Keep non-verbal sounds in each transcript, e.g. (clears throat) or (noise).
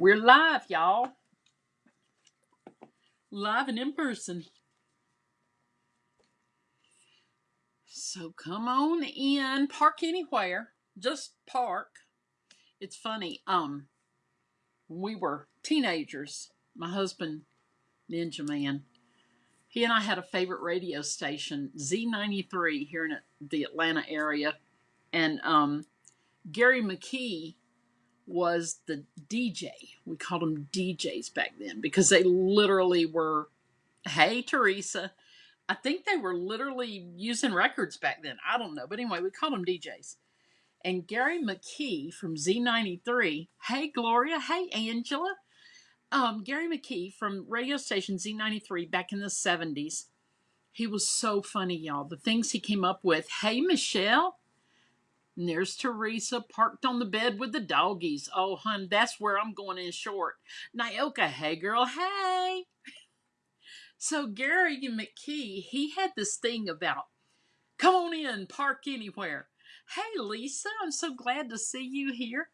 We're live, y'all. Live and in person. So come on in. Park anywhere. Just park. It's funny. Um, we were teenagers, my husband, Ninja Man, he and I had a favorite radio station, Z93, here in the Atlanta area. And um, Gary McKee was the DJ. We called them DJs back then because they literally were, hey, Teresa. I think they were literally using records back then. I don't know. But anyway, we called them DJs. And Gary McKee from Z93, hey, Gloria, hey, Angela. Um, Gary McKee from radio station Z93 back in the 70s. He was so funny, y'all. The things he came up with. Hey, Michelle. And there's Teresa parked on the bed with the doggies. Oh, hun, that's where I'm going in short. Nyoka, hey, girl, hey. So Gary McKee, he had this thing about, come on in, park anywhere. Hey, Lisa, I'm so glad to see you here.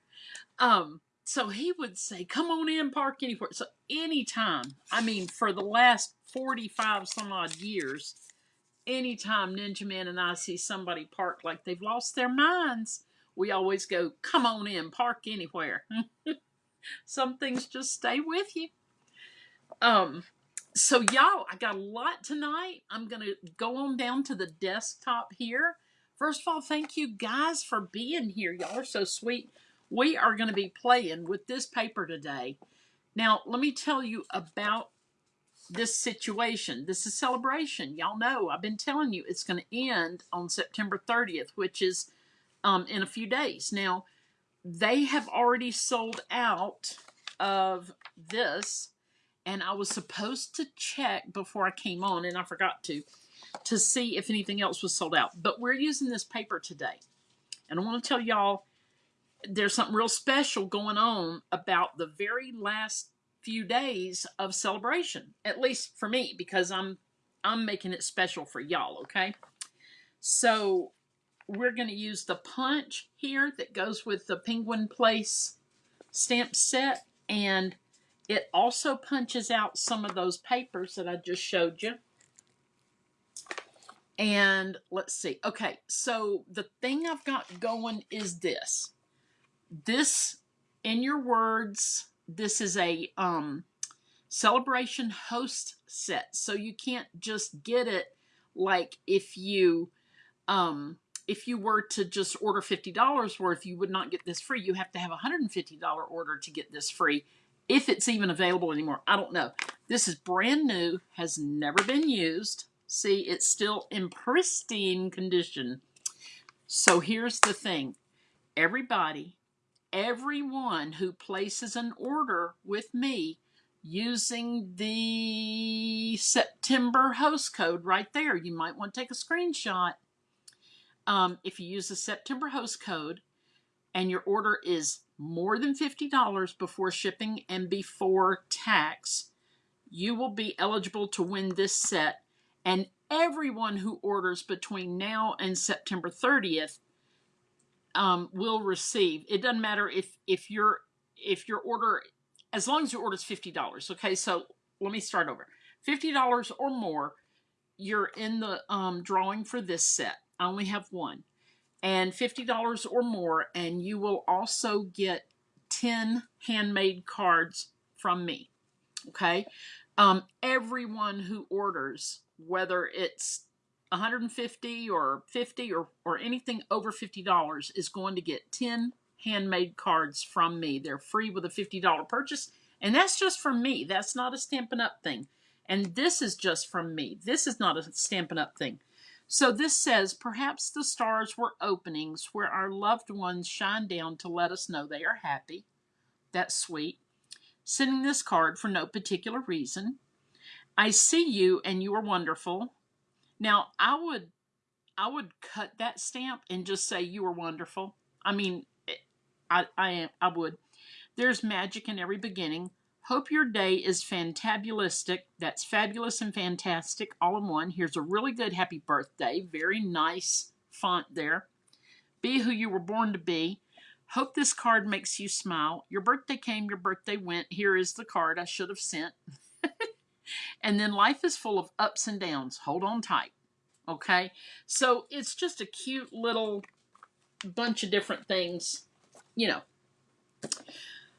Um, so he would say, come on in, park anywhere. So anytime, I mean, for the last 45 some odd years, anytime Ninja Man and I see somebody park like they've lost their minds, we always go, come on in, park anywhere. (laughs) some things just stay with you. Um, so y'all, I got a lot tonight. I'm going to go on down to the desktop here. First of all, thank you guys for being here. Y'all are so sweet we are going to be playing with this paper today. Now, let me tell you about this situation. This is celebration. Y'all know I've been telling you it's going to end on September 30th, which is um, in a few days. Now, they have already sold out of this, and I was supposed to check before I came on, and I forgot to, to see if anything else was sold out. But we're using this paper today. And I want to tell y'all there's something real special going on about the very last few days of celebration at least for me because i'm i'm making it special for y'all okay? So we're going to use the punch here that goes with the penguin place stamp set and it also punches out some of those papers that i just showed you. And let's see okay so the thing i've got going is this. This, in your words, this is a um, celebration host set. So you can't just get it like if you um, if you were to just order $50 worth, you would not get this free. You have to have a $150 order to get this free. If it's even available anymore, I don't know. This is brand new, has never been used. See, it's still in pristine condition. So here's the thing. Everybody everyone who places an order with me using the September host code right there. You might want to take a screenshot. Um, if you use the September host code and your order is more than $50 before shipping and before tax, you will be eligible to win this set. And everyone who orders between now and September 30th um, will receive. It doesn't matter if if your if your order, as long as your order is fifty dollars. Okay, so let me start over. Fifty dollars or more, you're in the um, drawing for this set. I only have one, and fifty dollars or more, and you will also get ten handmade cards from me. Okay, um, everyone who orders, whether it's 150 or 50 or, or anything over $50 is going to get 10 handmade cards from me. They're free with a $50 purchase. And that's just from me. That's not a Stampin' Up thing. And this is just from me. This is not a Stampin' Up thing. So this says, perhaps the stars were openings where our loved ones shine down to let us know they are happy. That's sweet. Sending this card for no particular reason. I see you and you are wonderful. Now, I would I would cut that stamp and just say you are wonderful. I mean, eh, I I am I would. There's magic in every beginning. Hope your day is fantabulistic. That's fabulous and fantastic all in one. Here's a really good happy birthday. Very nice font there. Be who you were born to be. Hope this card makes you smile. Your birthday came, your birthday went. Here is the card I should have sent. (laughs) and then life is full of ups and downs. Hold on tight. Okay? So it's just a cute little bunch of different things, you know.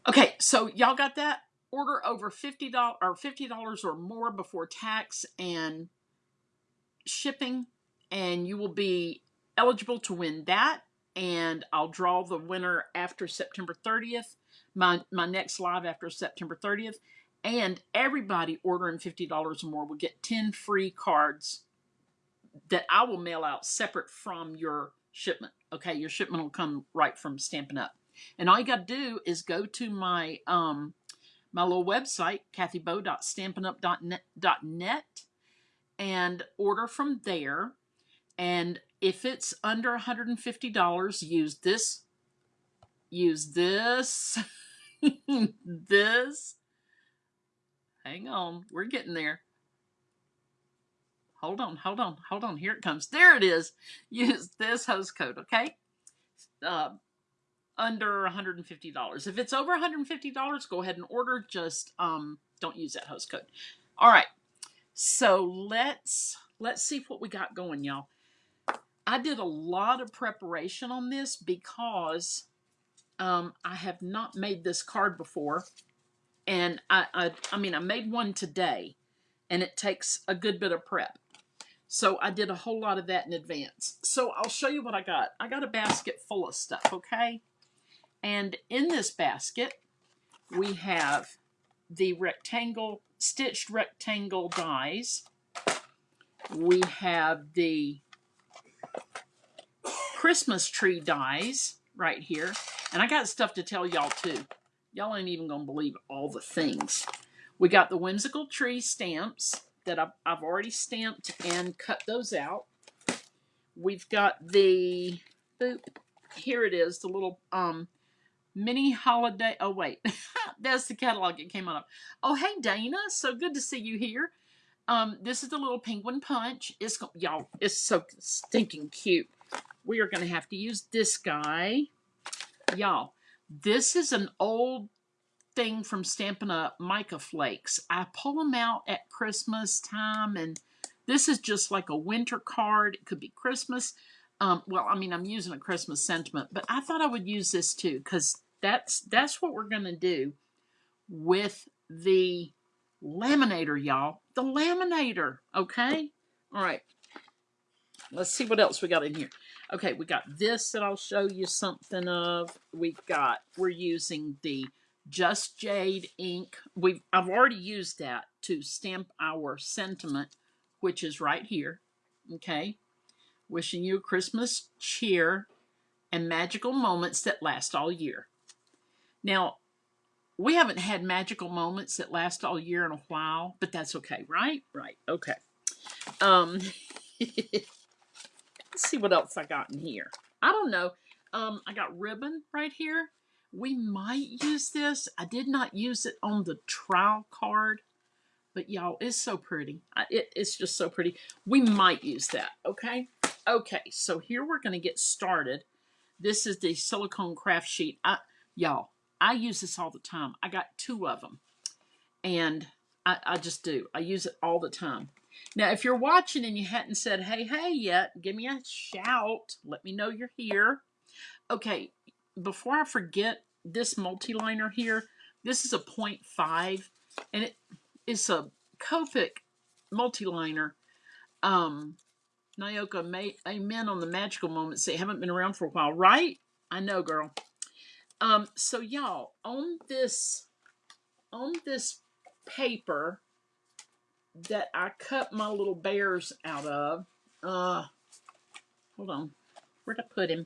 Okay, so y'all got that? Order over $50 or $50 or more before tax and shipping and you will be eligible to win that and I'll draw the winner after September 30th. My my next live after September 30th. And everybody ordering $50 or more will get 10 free cards that I will mail out separate from your shipment. Okay, your shipment will come right from Stampin' Up. And all you got to do is go to my um my little website, kathybo.stampinup.net, and order from there. And if it's under $150, use this, use this, (laughs) this. Hang on, we're getting there. Hold on, hold on, hold on. Here it comes. There it is. Use this host code, okay? Uh, under $150. If it's over $150, go ahead and order. Just um, don't use that host code. All right. So let's let's see what we got going, y'all. I did a lot of preparation on this because um, I have not made this card before. And I, I, I mean, I made one today, and it takes a good bit of prep. So I did a whole lot of that in advance. So I'll show you what I got. I got a basket full of stuff, okay? And in this basket, we have the rectangle, stitched rectangle dies. We have the Christmas tree dies right here. And I got stuff to tell y'all too. Y'all ain't even going to believe all the things. We got the whimsical tree stamps that I've, I've already stamped and cut those out. We've got the, boop, here it is, the little um, mini holiday. Oh, wait, (laughs) that's the catalog it came out of. Oh, hey, Dana. So good to see you here. Um, this is the little penguin punch. It's y'all, it's so stinking cute. We are going to have to use this guy. Y'all, this is an old thing from Stampin' Up, Mica Flakes. I pull them out at Christmas time, and this is just like a winter card. It could be Christmas. Um, well, I mean, I'm using a Christmas sentiment, but I thought I would use this too because that's that's what we're going to do with the laminator, y'all. The laminator, okay? All right. Let's see what else we got in here. Okay, we got this that I'll show you something of. We've got, we're using the Just Jade ink. We've, I've already used that to stamp our sentiment, which is right here. Okay. Wishing you Christmas cheer and magical moments that last all year. Now, we haven't had magical moments that last all year in a while, but that's okay, right? Right, okay. Um, (laughs) let's see what else I got in here. I don't know. Um, I got ribbon right here. We might use this. I did not use it on the trial card, but y'all, it's so pretty. It, it's just so pretty. We might use that, okay? Okay, so here we're going to get started. This is the silicone craft sheet. Y'all, I use this all the time. I got two of them. And I, I just do. I use it all the time. Now, if you're watching and you hadn't said, hey, hey yet, give me a shout. Let me know you're here. Okay, before I forget, this multi-liner here, this is a 0.5, and it is a Copic multi-liner. Um, Nyoka, may, amen on the magical moments. They haven't been around for a while, right? I know, girl. Um, so y'all, on this, on this paper that I cut my little bears out of, uh, hold on, where'd I put him?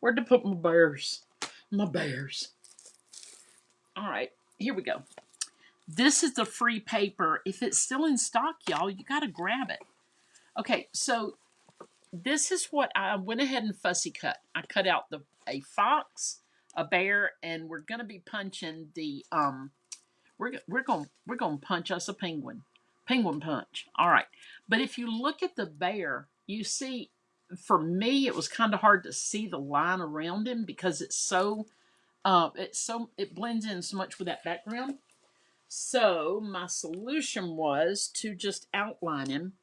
Where'd I put my bears? My bears. All right, here we go. This is the free paper. If it's still in stock, y'all, you got to grab it. Okay, so this is what I went ahead and fussy cut. I cut out the a fox, a bear, and we're gonna be punching the um, we're we're gonna we're gonna punch us a penguin, penguin punch. All right, but if you look at the bear, you see for me, it was kind of hard to see the line around him because it's so, uh, it's so, it blends in so much with that background. So my solution was to just outline him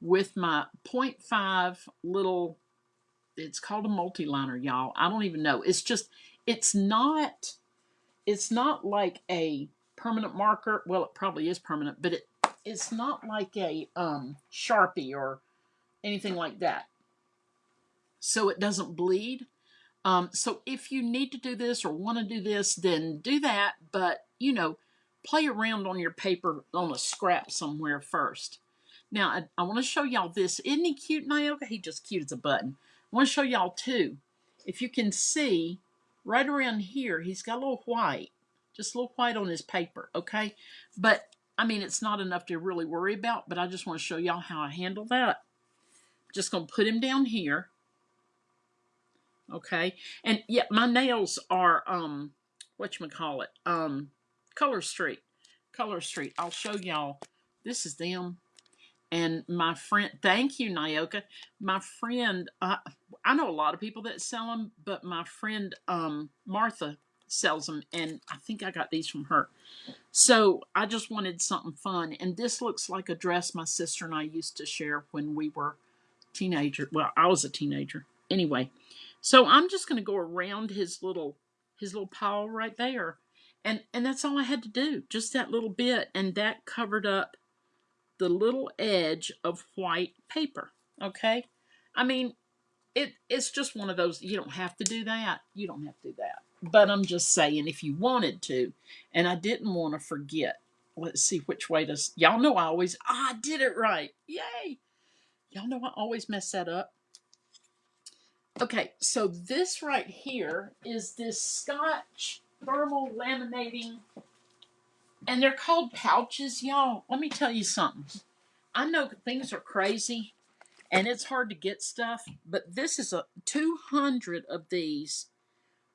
with my point five little, it's called a multi-liner, y'all. I don't even know. It's just, it's not, it's not like a permanent marker. Well, it probably is permanent, but it, it's not like a um, Sharpie or anything like that. So it doesn't bleed. Um, so if you need to do this or want to do this, then do that. But, you know, play around on your paper on a scrap somewhere first. Now, I, I want to show y'all this. Isn't he cute, Nyoka? He just cute as a button. I want to show y'all too. If you can see, right around here, he's got a little white. Just a little white on his paper, okay? But, I mean, it's not enough to really worry about, but I just want to show y'all how I handle that. Just going to put him down here. Okay? And, yeah, my nails are, um, whatchamacallit, um, Color Street. Color Street. I'll show y'all. This is them and my friend thank you Nyoka my friend uh, I know a lot of people that sell them but my friend um, Martha sells them and I think I got these from her so I just wanted something fun and this looks like a dress my sister and I used to share when we were teenager well I was a teenager anyway so I'm just going to go around his little his little paw right there and and that's all I had to do just that little bit and that covered up the little edge of white paper. Okay? I mean, it it's just one of those, you don't have to do that. You don't have to do that. But I'm just saying, if you wanted to, and I didn't want to forget, let's see which way to, y'all know I always, I did it right. Yay. Y'all know I always mess that up. Okay, so this right here is this Scotch thermal laminating and they're called pouches, y'all. Let me tell you something. I know things are crazy and it's hard to get stuff, but this is a 200 of these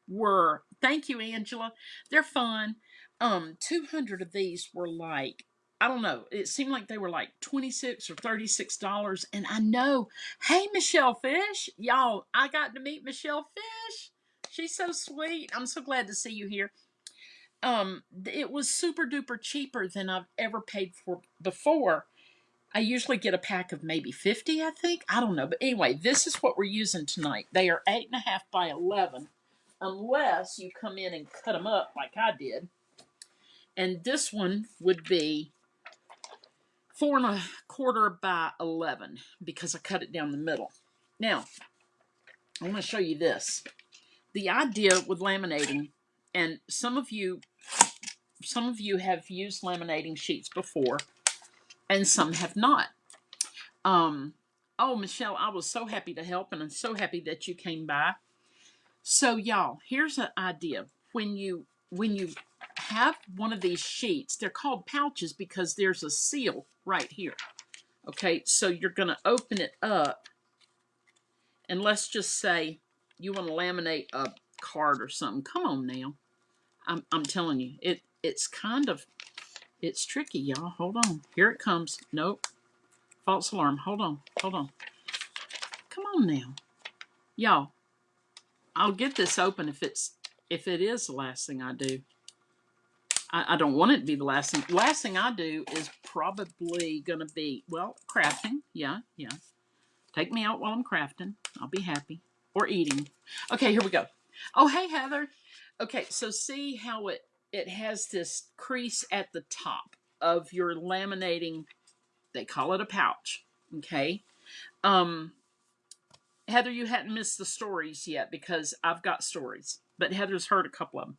were, thank you, Angela. They're fun. Um, 200 of these were like, I don't know, it seemed like they were like 26 or $36. And I know, hey, Michelle Fish, y'all, I got to meet Michelle Fish. She's so sweet. I'm so glad to see you here um, it was super duper cheaper than I've ever paid for before. I usually get a pack of maybe 50, I think. I don't know. But anyway, this is what we're using tonight. They are 8.5 by 11, unless you come in and cut them up like I did. And this one would be four and a quarter by 11 because I cut it down the middle. Now, I want to show you this. The idea with laminating, and some of you some of you have used laminating sheets before and some have not. Um, oh, Michelle, I was so happy to help and I'm so happy that you came by. So y'all, here's an idea. When you when you have one of these sheets, they're called pouches because there's a seal right here. Okay, so you're going to open it up and let's just say you want to laminate a card or something. Come on now. I'm, I'm telling you, it it's kind of, it's tricky, y'all. Hold on. Here it comes. Nope. False alarm. Hold on. Hold on. Come on now. Y'all, I'll get this open if it's, if it is the last thing I do. I, I don't want it to be the last thing. Last thing I do is probably to be, well, crafting. Yeah, yeah. Take me out while I'm crafting. I'll be happy. Or eating. Okay, here we go. Oh, hey, Heather. Okay, so see how it it has this crease at the top of your laminating. They call it a pouch. Okay. Um, Heather, you hadn't missed the stories yet because I've got stories, but Heather's heard a couple of them.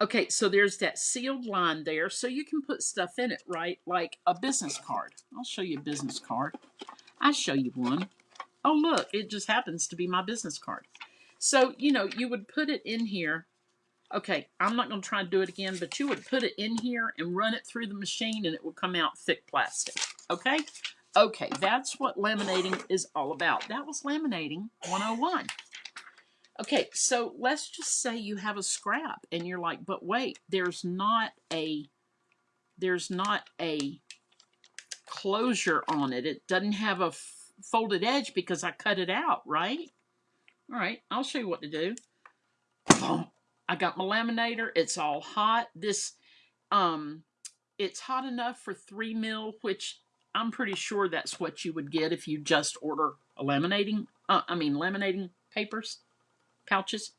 Okay, so there's that sealed line there, so you can put stuff in it, right? Like a business card. I'll show you a business card. I show you one. Oh, look, it just happens to be my business card. So, you know, you would put it in here Okay, I'm not going to try to do it again, but you would put it in here and run it through the machine and it will come out thick plastic. Okay? Okay, that's what laminating is all about. That was laminating 101. Okay, so let's just say you have a scrap and you're like, but wait, there's not a there's not a closure on it. It doesn't have a folded edge because I cut it out, right? All right, I'll show you what to do. Boom. I got my laminator. It's all hot. This, um, it's hot enough for three mil, which I'm pretty sure that's what you would get if you just order laminating, uh, I mean, laminating papers, pouches.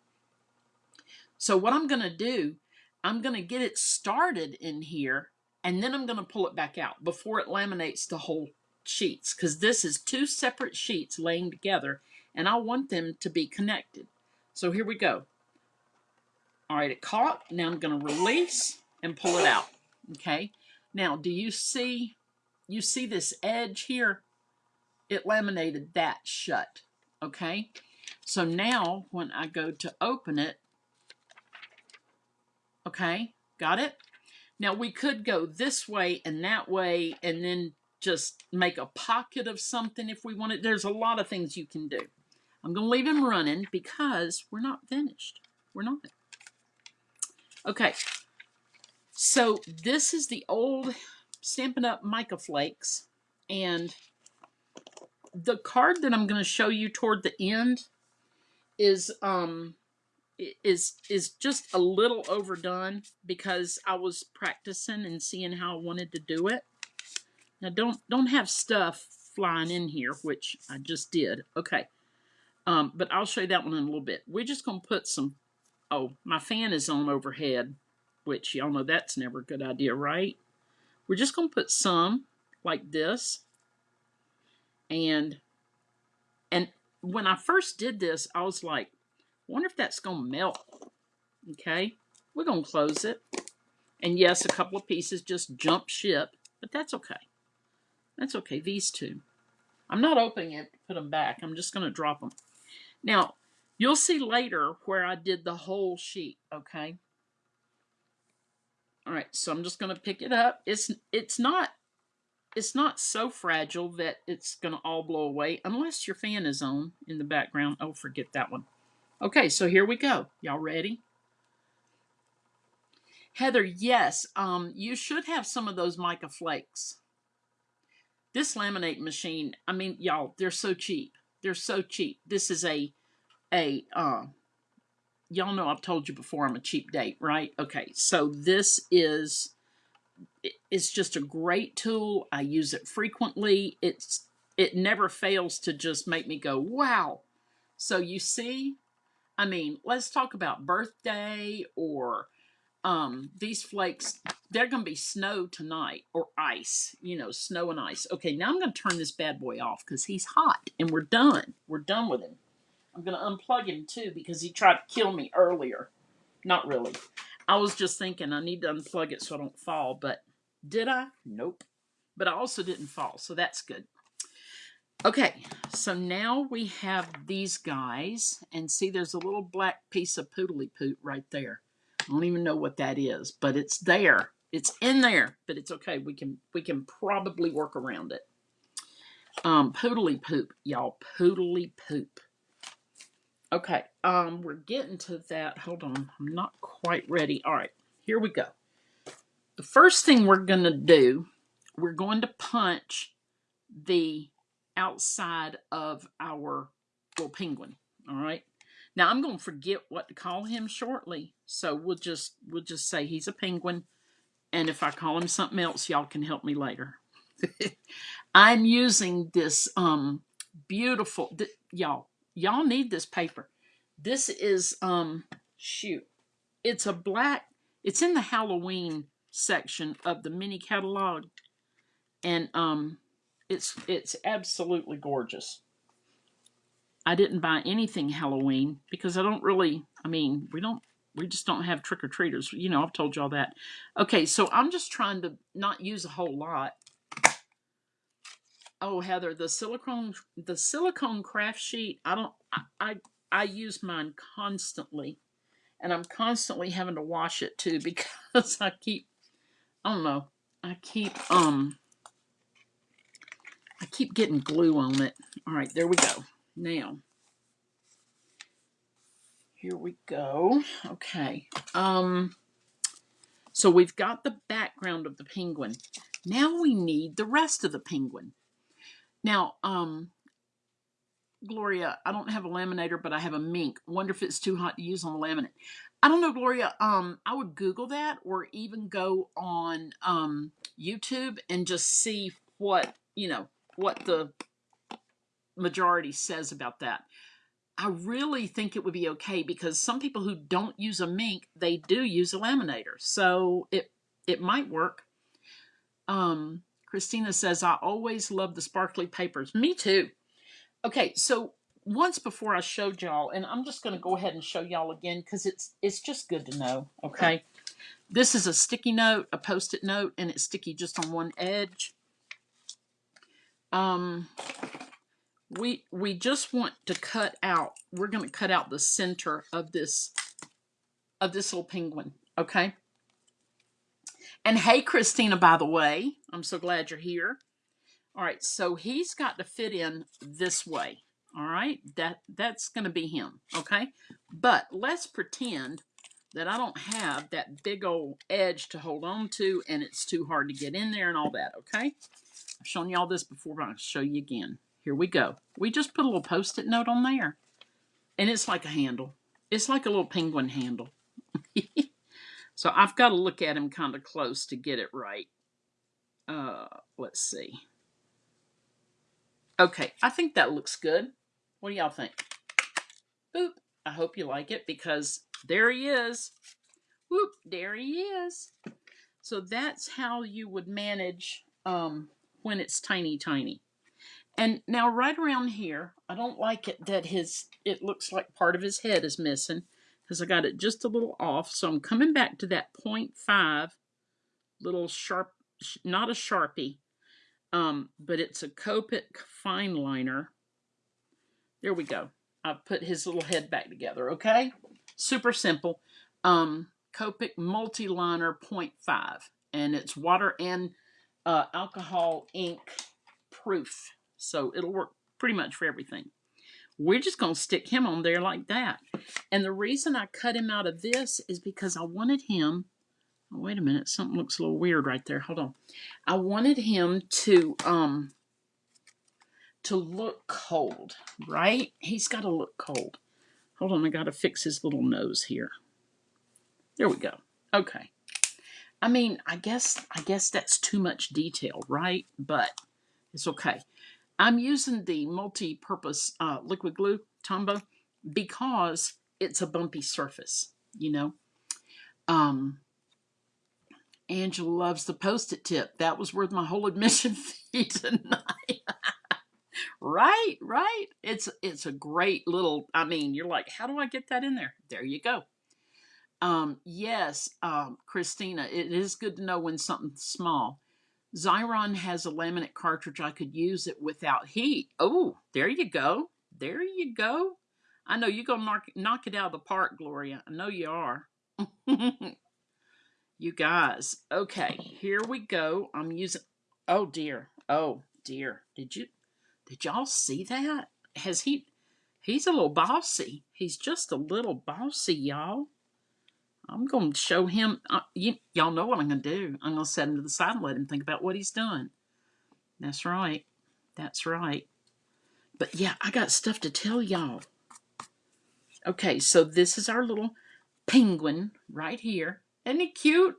So what I'm going to do, I'm going to get it started in here and then I'm going to pull it back out before it laminates the whole sheets because this is two separate sheets laying together and I want them to be connected. So here we go. All right, it caught. Now I'm going to release and pull it out. Okay. Now, do you see, you see this edge here? It laminated that shut. Okay. So now when I go to open it, okay, got it? Now we could go this way and that way and then just make a pocket of something if we wanted. There's a lot of things you can do. I'm going to leave him running because we're not finished. We're not. Okay. So this is the old Stampin' Up! Mica Flakes. And the card that I'm going to show you toward the end is um is is just a little overdone because I was practicing and seeing how I wanted to do it. Now don't don't have stuff flying in here, which I just did. Okay. Um, but I'll show you that one in a little bit. We're just going to put some, oh, my fan is on overhead, which y'all know that's never a good idea, right? We're just going to put some like this. And, and when I first did this, I was like, wonder if that's going to melt. Okay, we're going to close it. And yes, a couple of pieces just jump ship, but that's okay. That's okay, these two. I'm not opening it to put them back. I'm just going to drop them. Now, you'll see later where I did the whole sheet, okay? All right, so I'm just going to pick it up. It's it's not it's not so fragile that it's going to all blow away unless your fan is on in the background. Oh, forget that one. Okay, so here we go. Y'all ready? Heather, yes, um, you should have some of those mica flakes. This laminate machine, I mean, y'all, they're so cheap. They're so cheap. This is a, a, uh, y'all know I've told you before I'm a cheap date, right? Okay, so this is, it's just a great tool. I use it frequently. It's, it never fails to just make me go, wow. So you see, I mean, let's talk about birthday or um, these flakes, they're going to be snow tonight or ice, you know, snow and ice. Okay, now I'm going to turn this bad boy off because he's hot and we're done. We're done with him. I'm going to unplug him too because he tried to kill me earlier. Not really. I was just thinking I need to unplug it so I don't fall, but did I? Nope. But I also didn't fall, so that's good. Okay, so now we have these guys, and see there's a little black piece of poodly poot right there. I don't even know what that is, but it's there. It's in there, but it's okay. We can we can probably work around it. Um, poodly poop, y'all. Poodly poop. Okay, um, we're getting to that. Hold on, I'm not quite ready. All right, here we go. The first thing we're going to do, we're going to punch the outside of our little penguin. All right. Now I'm going to forget what to call him shortly, so we'll just we'll just say he's a penguin, and if I call him something else, y'all can help me later. (laughs) I'm using this um beautiful y'all y'all need this paper. This is um shoot, it's a black. It's in the Halloween section of the mini catalog, and um it's it's absolutely gorgeous. I didn't buy anything Halloween because I don't really, I mean, we don't, we just don't have trick-or-treaters. You know, I've told you all that. Okay, so I'm just trying to not use a whole lot. Oh, Heather, the silicone, the silicone craft sheet, I don't, I, I, I use mine constantly. And I'm constantly having to wash it too (laughs) because I keep, I don't know, I keep, um, I keep getting glue on it. All right, there we go. Now, here we go. Okay. Um, so we've got the background of the penguin. Now we need the rest of the penguin. Now, um, Gloria, I don't have a laminator, but I have a Minc. Wonder if it's too hot to use on the laminate. I don't know, Gloria. Um, I would Google that or even go on um YouTube and just see what you know what the majority says about that. I really think it would be okay because some people who don't use a Minc, they do use a laminator. So it it might work. Um, Christina says, I always love the sparkly papers. Me too. Okay, so once before I showed y'all, and I'm just going to go ahead and show y'all again because it's it's just good to know. Okay, this is a sticky note, a post-it note, and it's sticky just on one edge. Um, we we just want to cut out. We're going to cut out the center of this of this little penguin. Okay. And hey, Christina, by the way, I'm so glad you're here. All right, so he's got to fit in this way. All right, that that's going to be him. Okay, but let's pretend that I don't have that big old edge to hold on to, and it's too hard to get in there and all that. Okay, I've shown you all this before, but I'll show you again. Here we go. We just put a little post-it note on there, and it's like a handle. It's like a little penguin handle. (laughs) so I've got to look at him kind of close to get it right. Uh, let's see. Okay, I think that looks good. What do y'all think? Boop. I hope you like it because there he is. Whoop, there he is. So that's how you would manage um, when it's tiny, tiny. And now right around here, I don't like it that his, it looks like part of his head is missing because I got it just a little off. So I'm coming back to that 0.5 little sharp, not a Sharpie, um, but it's a Copic fine liner. There we go. I've put his little head back together, okay? Super simple. Um, Copic multi-liner 0.5, and it's water and uh, alcohol ink proof. So it'll work pretty much for everything. We're just going to stick him on there like that. And the reason I cut him out of this is because I wanted him Oh, wait a minute, something looks a little weird right there. Hold on. I wanted him to um to look cold, right? He's got to look cold. Hold on, I got to fix his little nose here. There we go. Okay. I mean, I guess I guess that's too much detail, right? But it's okay. I'm using the multi-purpose uh, liquid glue Tombow because it's a bumpy surface, you know. Um, Angela loves the post-it tip. That was worth my whole admission (laughs) fee tonight. (laughs) right, right. It's it's a great little. I mean, you're like, how do I get that in there? There you go. Um, yes, um, Christina, it is good to know when something's small. Xyron has a laminate cartridge. I could use it without heat. Oh, there you go. There you go. I know you're going to knock, knock it out of the park, Gloria. I know you are. (laughs) You guys, okay, here we go. I'm using, oh dear, oh dear. Did you, did y'all see that? Has he, he's a little bossy. He's just a little bossy, y'all. I'm going to show him, uh, you, y'all know what I'm going to do. I'm going to set him to the side and let him think about what he's done. That's right. That's right. But yeah, I got stuff to tell y'all. Okay, so this is our little penguin right here. Isn't he cute?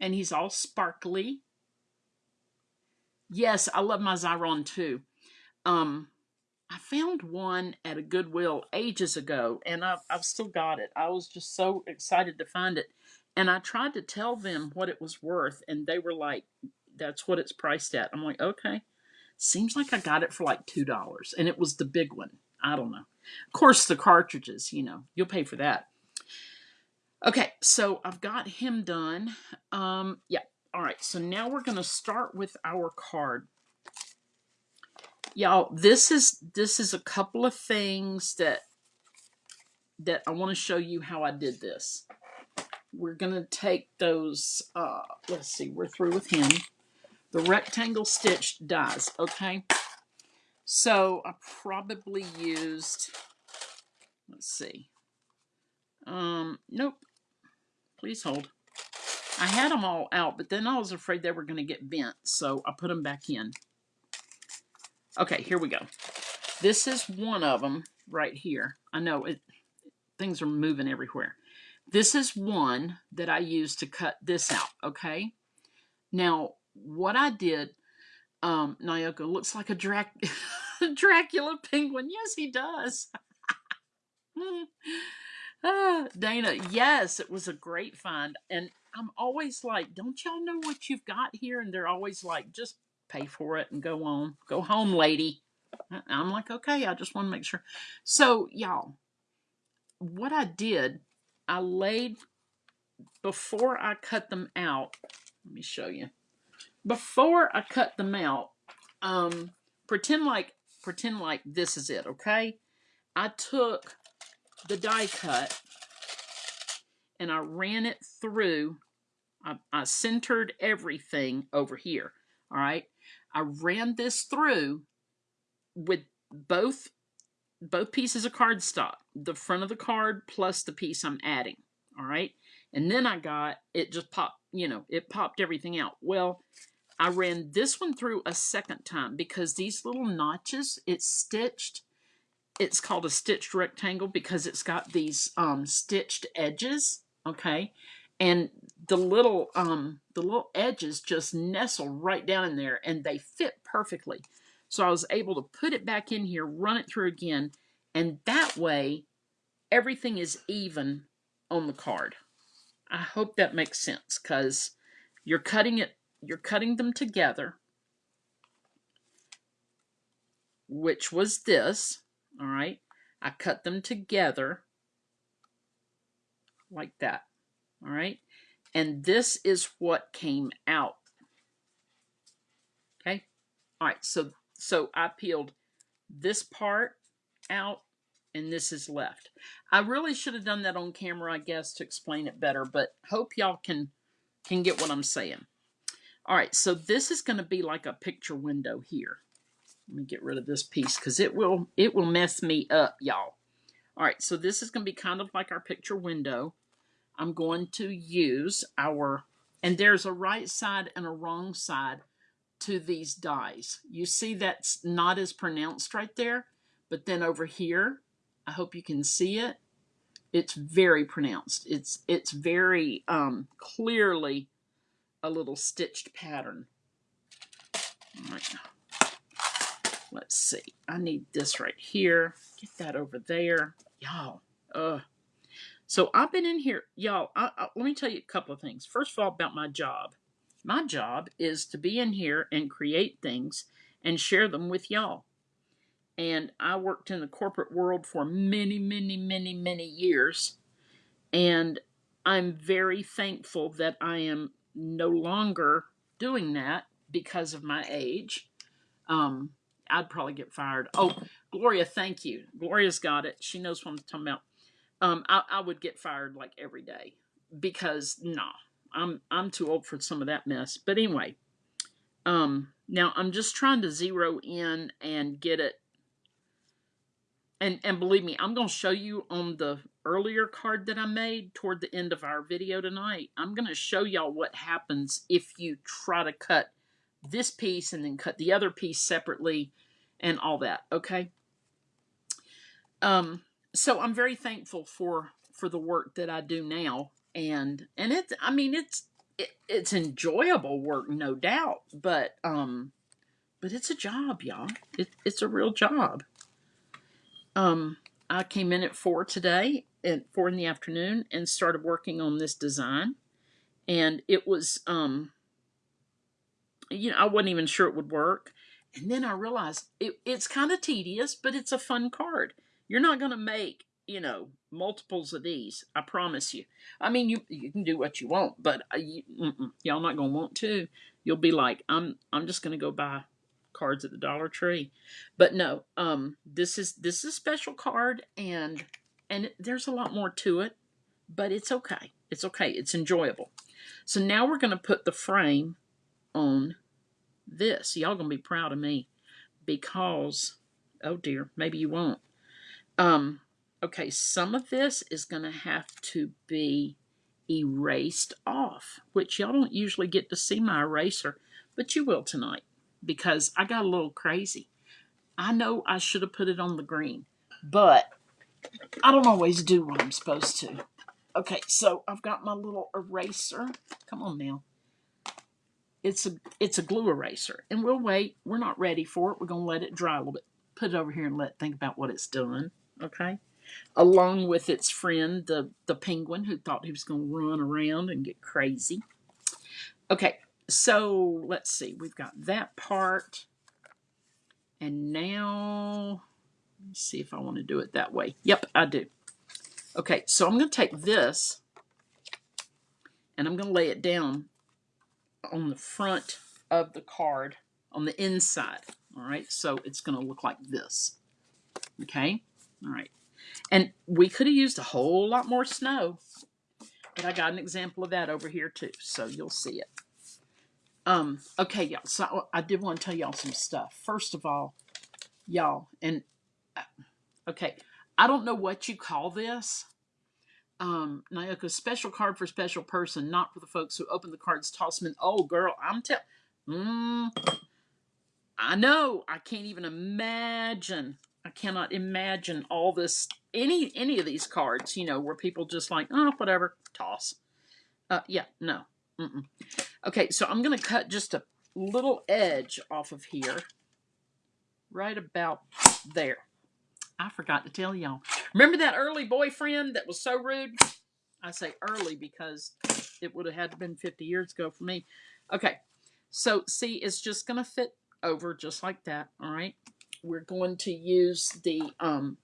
And he's all sparkly. Yes, I love my Xyron too. Um, I found one at a Goodwill ages ago, and I've, I've still got it. I was just so excited to find it. And I tried to tell them what it was worth, and they were like, that's what it's priced at. I'm like, okay. Seems like I got it for like $2, and it was the big one. I don't know. Of course, the cartridges, you know, you'll pay for that. Okay, so I've got him done. Um, yeah, all right, so now we're going to start with our card. Y'all, this is this is a couple of things that that I want to show you how I did this. We're to take those, uh, let's see, we're through with him. The rectangle stitched dies, okay? So I probably used, let's see, um, nope. Please hold. I had them all out, but then I was afraid they were to get bent, so I put them back in. Okay, here we go. This is one of them right here. I know it things are moving everywhere. This is one that I used to cut this out, okay? Now, what I did, um, Nyoka looks like a Drac (laughs) Dracula penguin. Yes, he does. ah, (laughs) Dana, yes, it was a great find. And I'm always like, don't y'all know what you've got here? And they're always like, just pay for it and go on. Go home, lady. I'm like, okay, I just want to make sure. So, y'all, what I did, I laid before I cut them out. Let me show you. Before I cut them out, um, pretend like pretend like this is it, okay? I took the die cut and I ran it through. I, I centered everything over here. All right. I ran this through with both both pieces of cardstock, the front of the card plus the piece I'm adding. All right. And then I got it just popped, you know, it popped everything out. Well, I ran this one through a second time because these little notches, it's stitched. It's called a stitched rectangle because it's got these um, stitched edges. Okay. And the little um, the little edges just nestle right down in there and they fit perfectly. So I was able to put it back in here, run it through again, and that way everything is even on the card. I hope that makes sense because you're cutting it, you're cutting them together, which was this, all right? I cut them together like that, all right? And this is what came out. Okay? All right, so so I peeled this part out and this is left. I really should have done that on camera, I guess, to explain it better, but hope y'all can can get what I'm saying. All right, so this is going to be like a picture window here. Let me get rid of this piece because it will it will mess me up, y'all. All right, so this is going to be kind of like our picture window. I'm going to use our, and there's a right side and a wrong side to these dies. You see that's not as pronounced right there, but then over here, I hope you can see it. It's very pronounced. It's it's very um, clearly a little stitched pattern. All right. Let's see. I need this right here. Get that over there. Y'all. Uh. So I've been in here. Y'all, let me tell you a couple of things. First of all, about my job. My job is to be in here and create things and share them with y'all. And I worked in the corporate world for many, many, many, many years. And I'm very thankful that I am no longer doing that because of my age. Um, I'd probably get fired. Oh, Gloria, thank you. Gloria's got it. She knows what I'm talking about. Um, I, I would get fired like every day because, nah, I'm I'm too old for some of that mess. But anyway, um, now I'm just trying to zero in and get it. And and believe me, I'm going to show you on the earlier card that I made toward the end of our video tonight. I'm going to show y'all what happens if you try to cut this piece and then cut the other piece separately and all that. Okay. Um. So I'm very thankful for for the work that I do now and and it's I mean it's it, it's enjoyable work, no doubt, but um, but it's a job, y'all. It, it's a real job. Um, I came in at four today, at four in the afternoon, and started working on this design, and it was um, you know, I wasn't even sure it would work, and then I realized it, it's kind of tedious, but it's a fun card. You're not going to make you know, multiples of these. I promise you. I mean, you you can do what you want, but uh, y'all not gonna want to. You'll be like, I'm I'm just gonna go buy cards at the Dollar Tree. But no, um, this is this is a special card, and and there's a lot more to it, but it's okay. It's okay. It's enjoyable. So now we're gonna put the frame on this. Y'all gonna be proud of me because, oh dear, maybe you won't. Um, okay, some of this is going to have to be erased off, which y'all don't usually get to see my eraser, but you will tonight because I got a little crazy. I know I should have put it on the green, but I don't always do what I'm supposed to. Okay, so I've got my little eraser. Come on now. It's a it's a glue eraser, and we'll wait. We're not ready for it. We're gonna let it dry a little bit. Put it over here and let think about what it's done. Okay, along with its friend, the the penguin, who thought he was gonna run around and get crazy. Okay, so let's see. We've got that part, and now let's see if I want to do it that way. Yep, I do. Okay, so I'm going to take this and I'm going to lay it down on the front of the card on the inside. All right, so it's going to look like this. Okay, all right. And we could have used a whole lot more snow, but I got an example of that over here too, so you'll see it. Um, okay, y'all, so I did want to tell y'all some stuff. First of all, y'all, and uh, okay, I don't know what you call this, um, Nyoka, special card for special person, not for the folks who open the cards, toss them in. Oh, girl, I'm tell. Mm, I know. I can't even imagine. I cannot imagine all this. Any any of these cards, you know, where people just like, oh, whatever, toss. Uh, yeah, no. Mm-mm. Okay, so I'm gonna cut just a little edge off of here, right about there. I forgot to tell y'all. Remember that early boyfriend that was so rude? I say early because it would have had to been 50 years ago for me. Okay, so see, it's just going to fit over just like that, all right? We're going to use the um,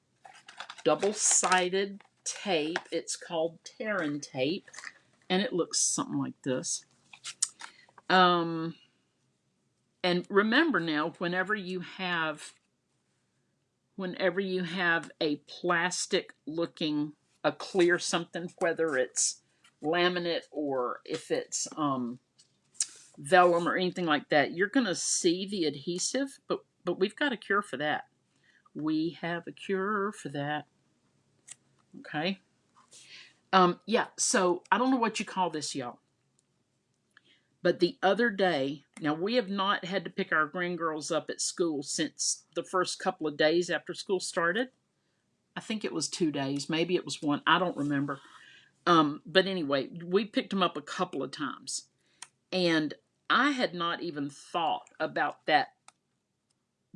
double-sided tape. It's called Terran tape, and it looks something like this. Um, and remember now, whenever you have whenever you have a plastic looking, a clear something, whether it's laminate or if it's um, vellum or anything like that, you're going to see the adhesive, but, but we've got a cure for that. We have a cure for that. Okay. Um, yeah, so I don't know what you call this, y'all. But the other day, now we have not had to pick our grandgirls up at school since the first couple of days after school started. I think it was two days, maybe it was one, I don't remember. Um, but anyway, we picked them up a couple of times. And I had not even thought about that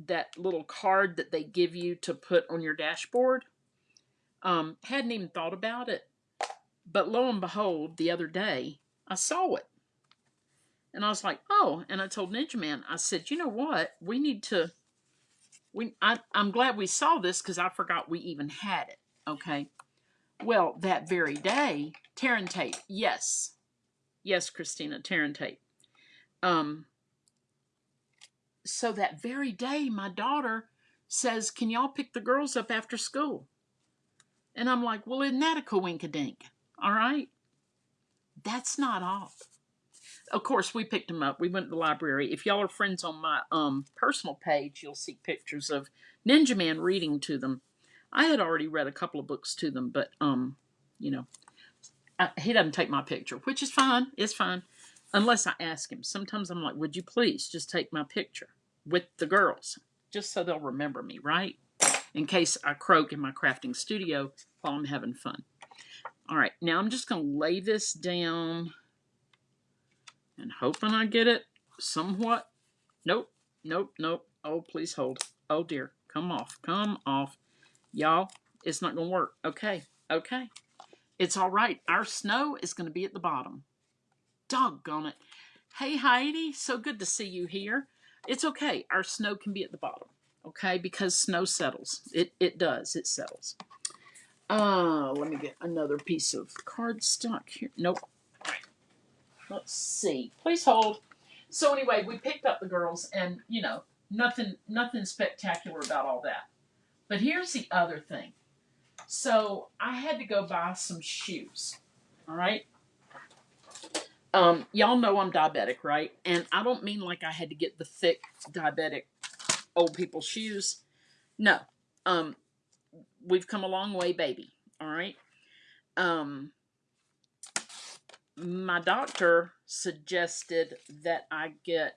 that little card that they give you to put on your dashboard. Um, hadn't even thought about it. But lo and behold, the other day, I saw it. And I was like, oh, and I told Ninja Man, I said, you know what? We need to, we, I, I'm glad we saw this because I forgot we even had it. Okay. Well, that very day, Terran tape. Yes. Yes, Christina, Terran tape. Um, so that very day, my daughter says, Can y'all pick the girls up after school? And I'm like, Well, isn't that a coinkadink? All right. That's not all of course, we picked them up. We went to the library. If y'all are friends on my um, personal page, you'll see pictures of Ninja Man reading to them. I had already read a couple of books to them, but um, you know, I, he doesn't take my picture, which is fine. It's fine, unless I ask him. Sometimes I'm like, "Would you please just take my picture with the girls, just so they'll remember me, right? In case I croak in my crafting studio while I'm having fun." All right, now I'm just going to lay this down and hoping I get it somewhat. Nope, nope, nope. Oh, please hold. Oh dear, come off, come off. Y'all, it's not going to work. Okay, okay. It's all right. Our snow is going to be at the bottom. Doggone it. Hey, Heidi, so good to see you here. It's okay. Our snow can be at the bottom, okay? Because snow settles. It, it does. It settles. Uh, let me get another piece of cardstock here. Nope, Let's see. Please hold. So anyway, we picked up the girls, and you know, nothing, nothing spectacular about all that. But here's the other thing. So I had to go buy some shoes. All right. Um, y'all know I'm diabetic, right? And I don't mean like I had to get the thick diabetic old people shoes. No. Um, we've come a long way, baby. All right. Um, my doctor suggested that I get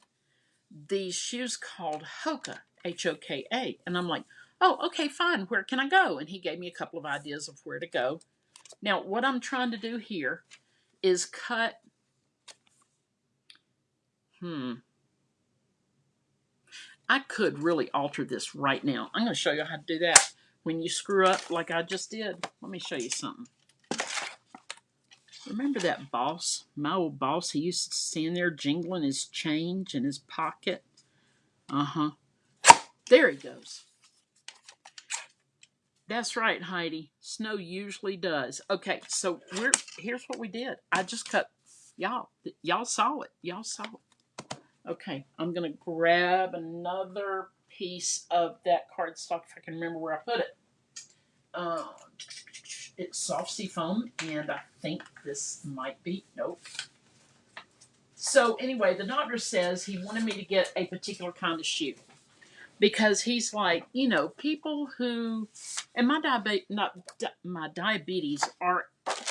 these shoes called Hoka, H O K A. And I'm like, oh, okay, fine. Where can I go? And he gave me a couple of ideas of where to go. Now, what I'm trying to do here is cut. Hmm. I could really alter this right now. I'm going to show you how to do that. When you screw up like I just did, let me show you something. Remember that boss, my old boss? He used to stand there jingling his change in his pocket. Uh-huh. There he goes. That's right, Heidi. Snow usually does. Okay, so we're here's what we did. I just cut y'all. Y'all saw it. Y'all saw it. Okay, I'm going to grab another piece of that cardstock if I can remember where I put it. Uh, it's soft seafoam, and I think this might be, nope. So anyway, the doctor says he wanted me to get a particular kind of shoe because he's like, you know, people who, and my diabetes, not my diabetes, are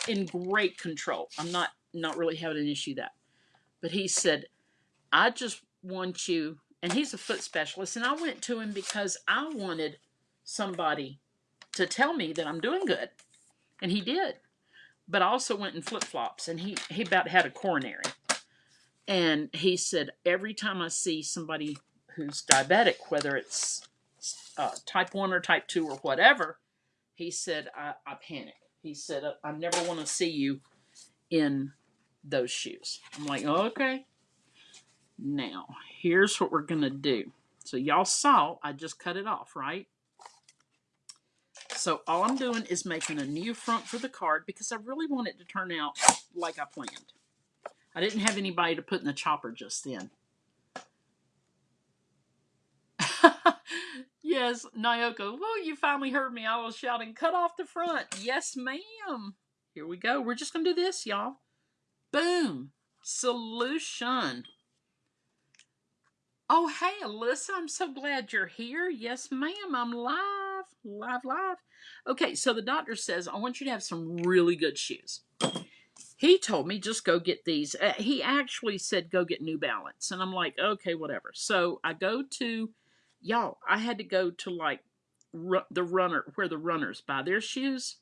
in great control. I'm not not really having an issue that, but he said I just want you, and he's a foot specialist, and I went to him because I wanted somebody to tell me that I'm doing good. And he did. But I also went in flip flops, and he, he about had a coronary. And he said, every time I see somebody who's diabetic, whether it's uh, type 1 or type 2 or whatever, he said, I, I panic. He said, I never want to see you in those shoes. I'm like, okay. Now, here's what we're going to do. So y'all saw I just cut it off, right? So all I'm doing is making a new front for the card because I really want it to turn out like I planned. I didn't have anybody to put in the chopper just then. (laughs) yes, Nyoka. Oh, you finally heard me. I was shouting, cut off the front. Yes, ma'am. Here we go. We're just going to do this, y'all. Boom. Solution. Oh, hey, Alyssa, I'm so glad you're here. Yes, ma'am, I'm live, live, live. Okay, so the doctor says, I want you to have some really good shoes. He told me just go get these. Uh, he actually said go get New Balance. And I'm like, okay, whatever. So I go to, y'all, I had to go to like the runner, where the runners buy their shoes,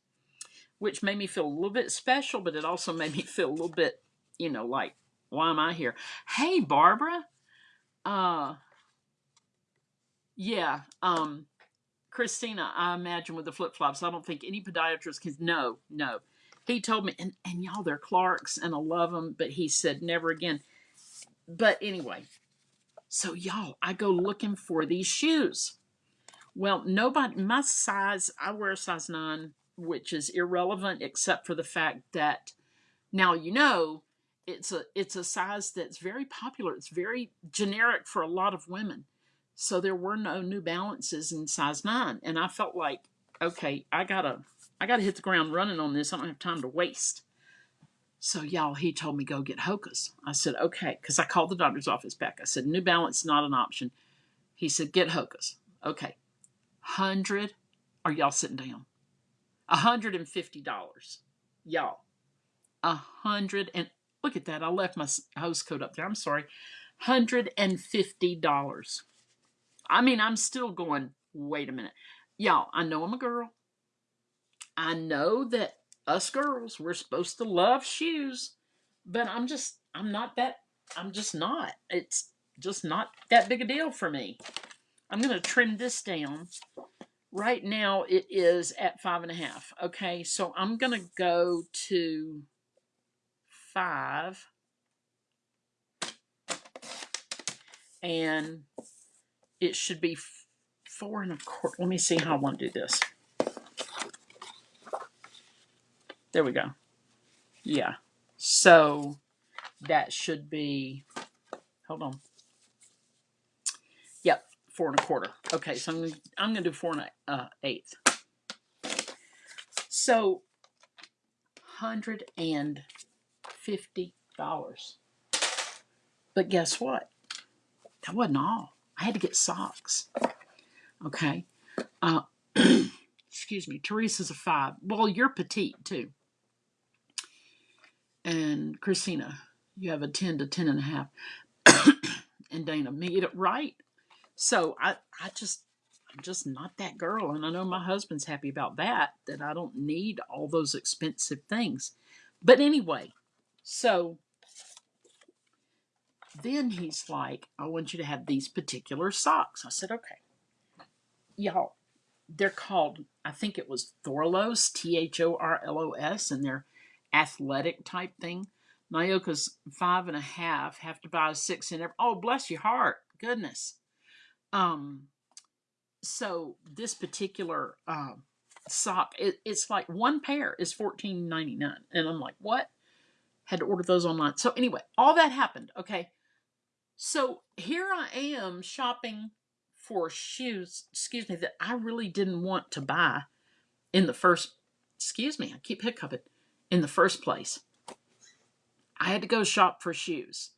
which made me feel a little bit special, but it also made me feel a little bit, you know, like, why am I here? Hey, Barbara. Uh, yeah. Um, Christina, I imagine with the flip flops, I don't think any podiatrist can. No, no. He told me, and, and y'all, they're Clark's, and I love them, but he said never again. But anyway, so y'all, I go looking for these shoes. Well, nobody, my size, I wear a size nine, which is irrelevant except for the fact that now you know it's a it's a size that's very popular. It's very generic for a lot of women. So there were no New Balances in size nine, and I felt like, okay, I gotta I gotta hit the ground running on this. I don't have time to waste. So y'all, he told me go get Hoka's. I said okay, because I called the doctor's office back. I said New Balance not an option. He said get Hoka's. Okay, hundred. Are y'all sitting down? hundred and fifty dollars, y'all. A hundred and Look at that. I left my host code up there. I'm sorry. $150. I mean, I'm still going, wait a minute. Y'all, I know I'm a girl. I know that us girls, we're supposed to love shoes, but I'm just, I'm not that, I'm just not. It's just not that big a deal for me. I'm going to trim this down. Right now, it is at five and a half. Okay, so I'm going to go to five. And it should be four and a quarter. Let me see how I want to do this. There we go. Yeah. So that should be, hold on. Yep, four and a quarter. Okay, so I'm, I'm going to do four and a uh, eighth. So, hundred and $50. But guess what? That wasn't all. I had to get socks. Okay. Uh, (clears throat) excuse me. Teresa's a five. Well, you're petite too. And Christina, you have a 10 to 10 and a half. (coughs) and Dana, me it right. So I, I just, I'm just not that girl. And I know my husband's happy about that, that I don't need all those expensive things. But anyway, so then he's like, I want you to have these particular socks. I said, okay. Y'all, they're called, I think it was Thorlos, T H O R L O S, and they're athletic type thing. Nyoka's five and a half, have to buy a six in every. Oh, bless your heart. Goodness. Um, so this particular um, sock, it, it's like one pair is fourteen ninety nine, and I'm like, what? Had to order those online. So anyway, all that happened. Okay, so here I am shopping for shoes. Excuse me, that I really didn't want to buy in the first. Excuse me, I keep hiccuping. In the first place, I had to go shop for shoes,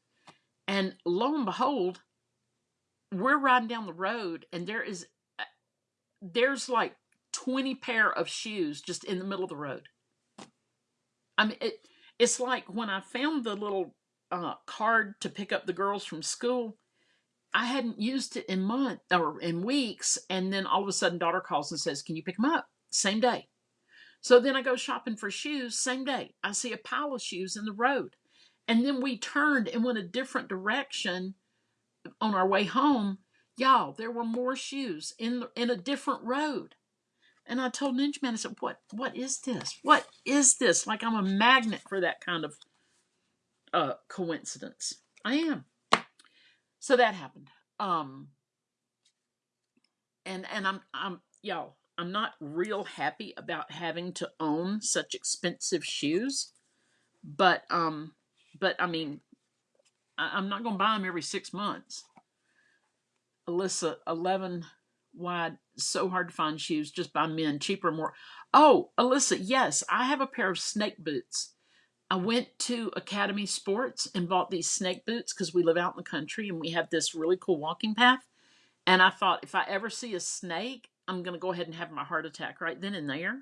and lo and behold, we're riding down the road, and there is uh, there's like 20 pair of shoes just in the middle of the road. I mean, it, it's like when I found the little uh, card to pick up the girls from school, I hadn't used it in months or in weeks. And then all of a sudden, daughter calls and says, Can you pick them up? Same day. So then I go shopping for shoes, same day. I see a pile of shoes in the road. And then we turned and went a different direction on our way home Y'all, there were more shoes in in a different road. And I told Ninja Man, I said, "What? What is this? What is this? Like I'm a magnet for that kind of uh, coincidence. I am." So that happened. Um, and and I'm I'm y'all. I'm not real happy about having to own such expensive shoes, but um, but I mean, I, I'm not gonna buy them every six months. Alyssa, 11 wide, so hard to find shoes just by men, cheaper, more. Oh, Alyssa, yes, I have a pair of snake boots. I went to Academy Sports and bought these snake boots because we live out in the country and we have this really cool walking path. And I thought if I ever see a snake, I'm going to go ahead and have my heart attack right then and there.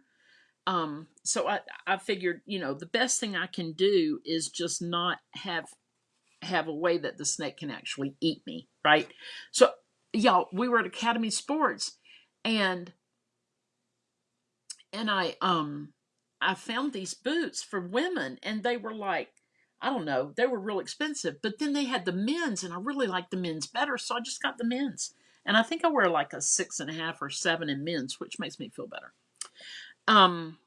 Um, so I, I figured, you know, the best thing I can do is just not have have a way that the snake can actually eat me, right? So y'all, we were at Academy Sports and and I um I found these boots for women and they were like I don't know, they were real expensive, but then they had the men's and I really liked the men's better, so I just got the men's. And I think I wear like a six and a half or seven in men's, which makes me feel better. Um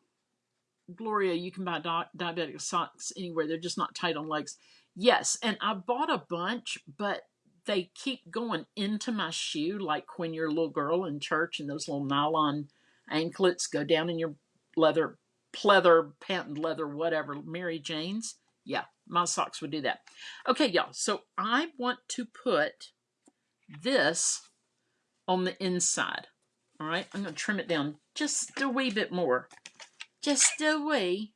Gloria, you can buy di- diabetic socks anywhere. They're just not tight on legs. Yes, and I bought a bunch, but they keep going into my shoe, like when you're a little girl in church and those little nylon anklets go down in your leather, pleather, patent leather, whatever, Mary Jane's. Yeah, my socks would do that. Okay, y'all. So I want to put this on the inside. All right, I'm going to trim it down just a wee bit more. Just a wee.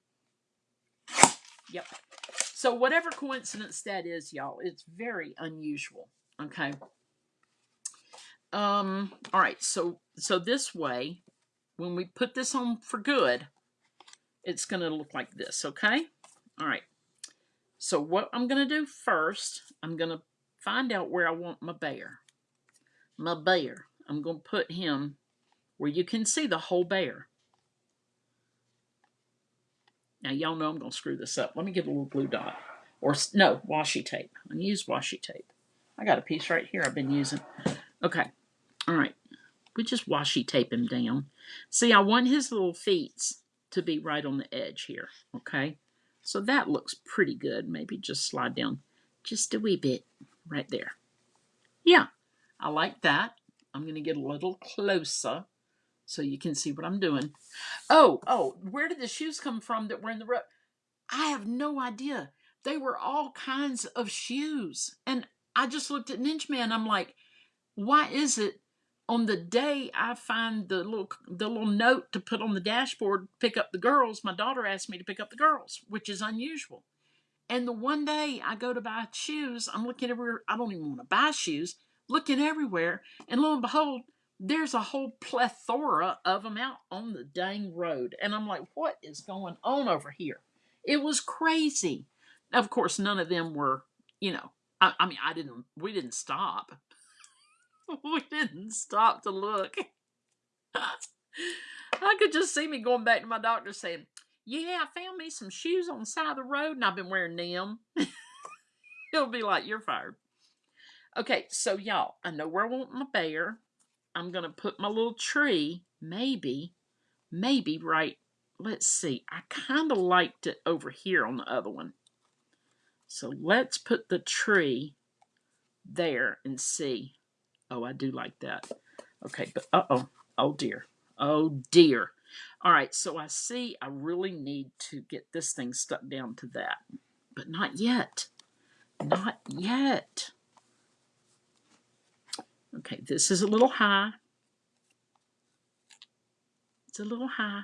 Yep. So whatever coincidence that is, y'all, it's very unusual. Okay. Um, all right, so so this way, when we put this on for good, it's gonna look like this, okay? All right. So what I'm gonna do first, I'm gonna find out where I want my bear. My bear. I'm gonna put him where you can see the whole bear. Now, y'all know I'm going to screw this up. Let me get a little blue dot. Or, no, washi tape. I'm going to use washi tape. I got a piece right here I've been using. Okay. All right. We just washi tape him down. See, I want his little feet to be right on the edge here. Okay. So that looks pretty good. Maybe just slide down just a wee bit right there. Yeah, I like that. I'm going to get a little closer so you can see what I'm doing. Oh, oh, where did the shoes come from that were in the road? I have no idea. They were all kinds of shoes. And I just looked at Ninja Man. I'm like, why is it on the day I find the little the little note to put on the dashboard, pick up the girls, my daughter asked me to pick up the girls, which is unusual. And the one day I go to buy shoes, I'm looking everywhere. I don't even want to buy shoes, looking everywhere, and lo and behold, there's a whole plethora of them out on the dang road. And I'm like, what is going on over here? It was crazy. Of course, none of them were, you know, I, I mean, I didn't, we didn't stop. (laughs) we didn't stop to look. (laughs) I could just see me going back to my doctor saying, Yeah, I found me some shoes on the side of the road and I've been wearing them. (laughs) He'll be like, You're fired. Okay, so y'all, I know where I want my bear. I'm going to put my little tree, maybe, maybe right. Let's see. I kind of liked it over here on the other one. So let's put the tree there and see. Oh, I do like that. Okay, but uh oh. Oh dear. Oh dear. All right, so I see I really need to get this thing stuck down to that. But not yet. Not yet. Okay, this is a little high. It's a little high.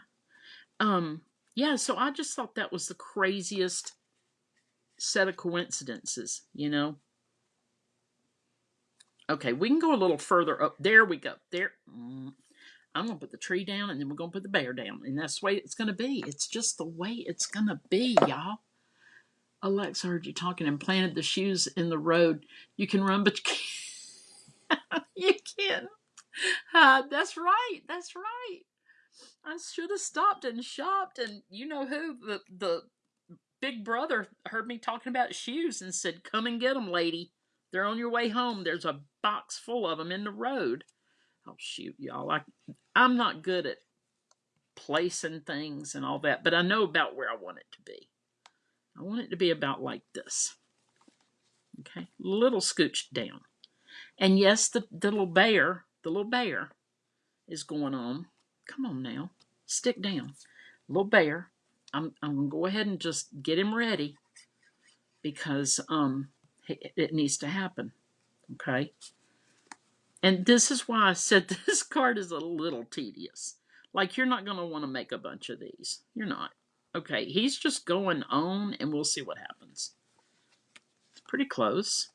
Um, yeah, so I just thought that was the craziest set of coincidences, you know. Okay, we can go a little further up. There we go. There. Mm. I'm going to put the tree down and then we're going to put the bear down. And that's the way it's going to be. It's just the way it's going to be, y'all. Alexa heard you talking and planted the shoes in the road. You can run, but you can't. (laughs) you can. Uh, that's right. That's right. I should have stopped and shopped. And you know who? The, the big brother heard me talking about shoes and said, Come and get them, lady. They're on your way home. There's a box full of them in the road. Oh, shoot, y'all. I, I'm not good at placing things and all that, but I know about where I want it to be. I want it to be about like this. Okay, little scooched down. And yes, the, the little bear, the little bear is going on. Come on now, stick down. Little bear, I'm, I'm going to go ahead and just get him ready because um, it, needs to happen. Okay. And this is why I said (laughs) this card is a little tedious. Like, you're not going to want to make a bunch of these. You're not. Okay, he's just going on, and we'll see what happens. It's pretty close.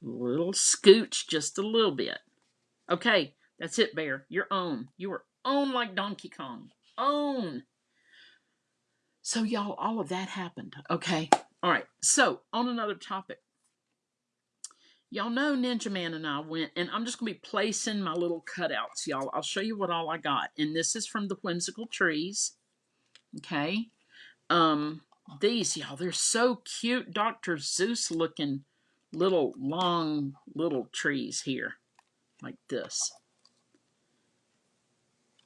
Little scooch, just a little bit. Okay, that's it, Bear. You're on. You are on like Donkey Kong. On. So, y'all, all of that happened. Okay. All right. So, on another topic. Y'all know Ninja Man and I went, and I'm just going to be placing my little cutouts, y'all. I'll show you what all I got. And this is from the Whimsical Trees. Okay. Um, these, y'all, they're so cute. Dr. Seuss looking little, long, little trees here. Like this.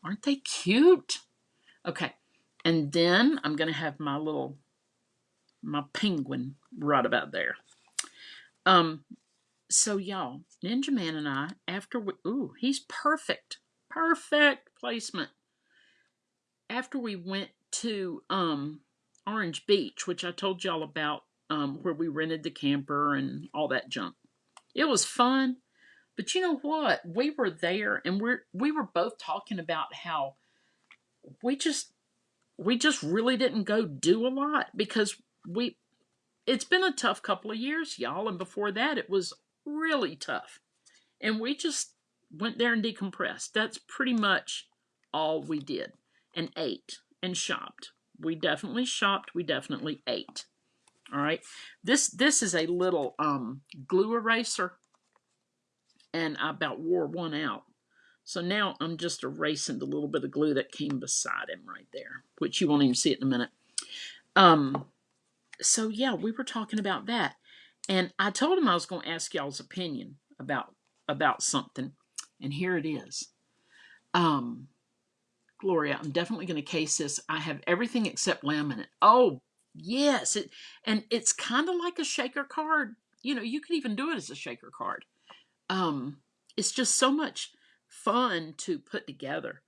Aren't they cute? Okay. And then I'm going to have my little, my penguin right about there. Um, so y'all, Ninja Man and I, after we, ooh, he's perfect, perfect placement. After we went to um, Orange Beach, which I told y'all about, um, where we rented the camper and all that junk. It was fun, but you know what? We were there, and we're we were both talking about how we just we just really didn't go do a lot because we it's been a tough couple of years, y'all, and before that it was really tough. And we just went there and decompressed. That's pretty much all we did and ate and shopped. We definitely shopped, we definitely ate. All right. This this is a little um glue eraser and I about wore one out. So now I'm just erasing the little bit of glue that came beside him right there, which you won't even see it in a minute. Um so yeah, we were talking about that. And I told him I was going to ask y'all's opinion about about something, and here it is. Um, Gloria, I'm definitely going to case this. I have everything except laminate. Oh, yes, it and it's kind of like a shaker card. You know, you could even do it as a shaker card. Um, it's just so much fun to put together.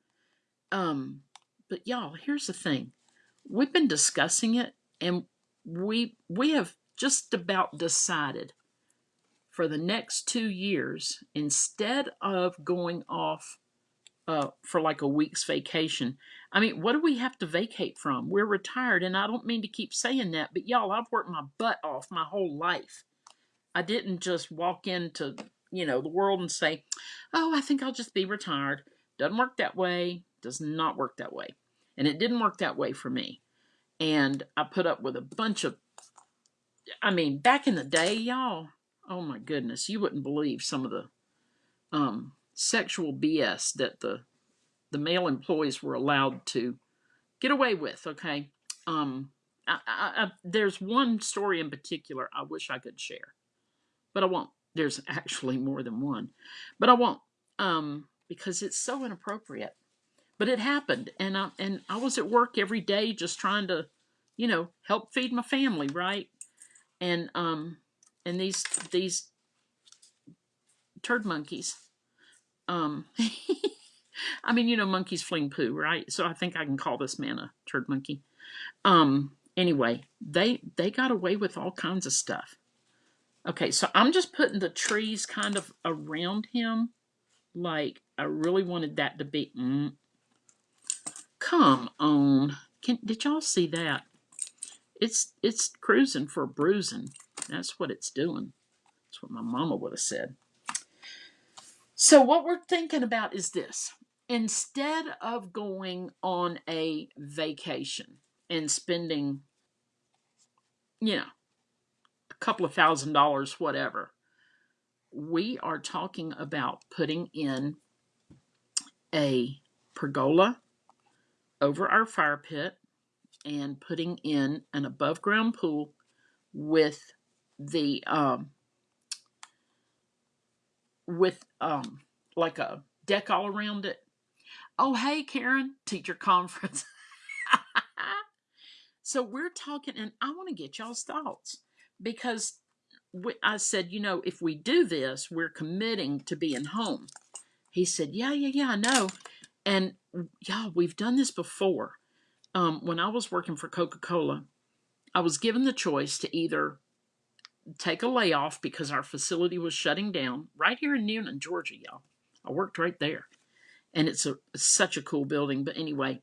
Um, but y'all, here's the thing. We've been discussing it and we we have just about decided for the next two years, instead of going off uh, for like a week's vacation, I mean, what do we have to vacate from? We're retired, and I don't mean to keep saying that, but y'all, I've worked my butt off my whole life. I didn't just walk into, you know, the world and say, oh, I think I'll just be retired. Doesn't work that way. Does not work that way. And it didn't work that way for me. And I put up with a bunch of I mean, back in the day, y'all, oh my goodness, you wouldn't believe some of the um, sexual BS that the the male employees were allowed to get away with. Okay, um, I, I, I, there's one story in particular I wish I could share, but I won't. There's (laughs) actually more than one, but I won't um, because it's so inappropriate. But it happened, and I and I was at work every day just trying to, you know, help feed my family, right? And um, and these these turd monkeys, um, (laughs) I mean, you know, monkeys fling poo, right? So I think I can call this man a turd monkey. Um, anyway, they they got away with all kinds of stuff. Okay, so I'm just putting the trees kind of around him, like I really wanted that to be. Mm, come on, Can, did y'all see that? It's it's cruising for bruising. That's what it's doing. That's what my mama would have said. So what we're thinking about is this: instead of going on a vacation and spending, you know, a couple of thousand dollars, whatever, we are talking about putting in a pergola over our fire pit and putting in an above ground pool with the um with um like a deck all around it. Oh hey karen teacher conference. (laughs) So we're talking and i want to get y'all's thoughts because i said you know if we do this we're committing to being home. He said yeah yeah yeah i know. And y'all, we've done this before um, when i was working for coca-cola i was given the choice to either take a layoff because our facility was shutting down right here in Newnan, Georgia, y'all. I worked right there. And it's a such a cool building. But anyway,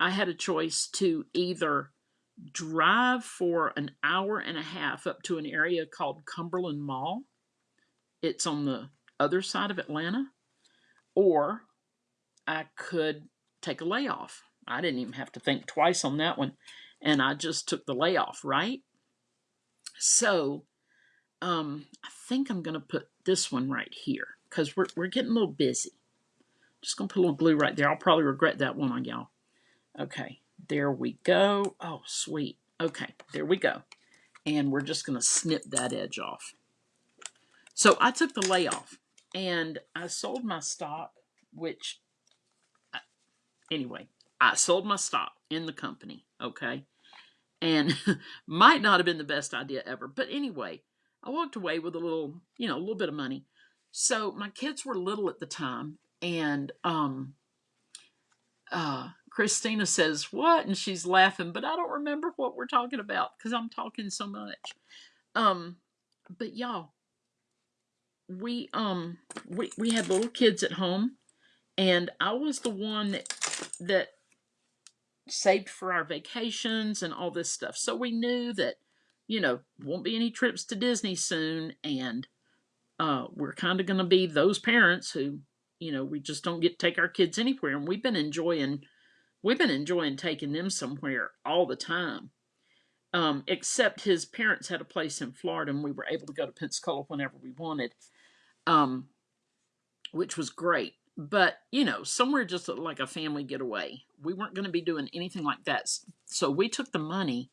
I had a choice to either drive for an hour and a half up to an area called Cumberland Mall. It's on the other side of Atlanta. Or I could take a layoff. I didn't even have to think twice on that one. And I just took the layoff, right? So um, I think I'm going to put this one right here because we're, we're getting a little busy. Just going to put a little glue right there. I'll probably regret that one on y'all. Okay, there we go. Oh, sweet. Okay, there we go. And we're just going to snip that edge off. So I took the layoff and I sold my stock, which, uh, anyway, I sold my stock in the company, okay? and (laughs) might not have been the best idea ever. But anyway, I walked away with a little, you know, a little bit of money. So my kids were little at the time, and um, uh, Christina says, "What?" and she's laughing, but I don't remember what we're talking about because I'm talking so much. Um, but y'all, we um we we had little kids at home, and I was the one that that saved for our vacations and all this stuff. So we knew that, you know, won't be any trips to Disney soon. And uh, we're kind of going to be those parents who, you know, we just don't get to take our kids anywhere. And we've been enjoying, we've been enjoying taking them somewhere all the time. Um, except his parents had a place in Florida and we were able to go to Pensacola whenever we wanted, um, which was great but you know somewhere just like a family getaway. We weren't going to be doing anything like that so we took the money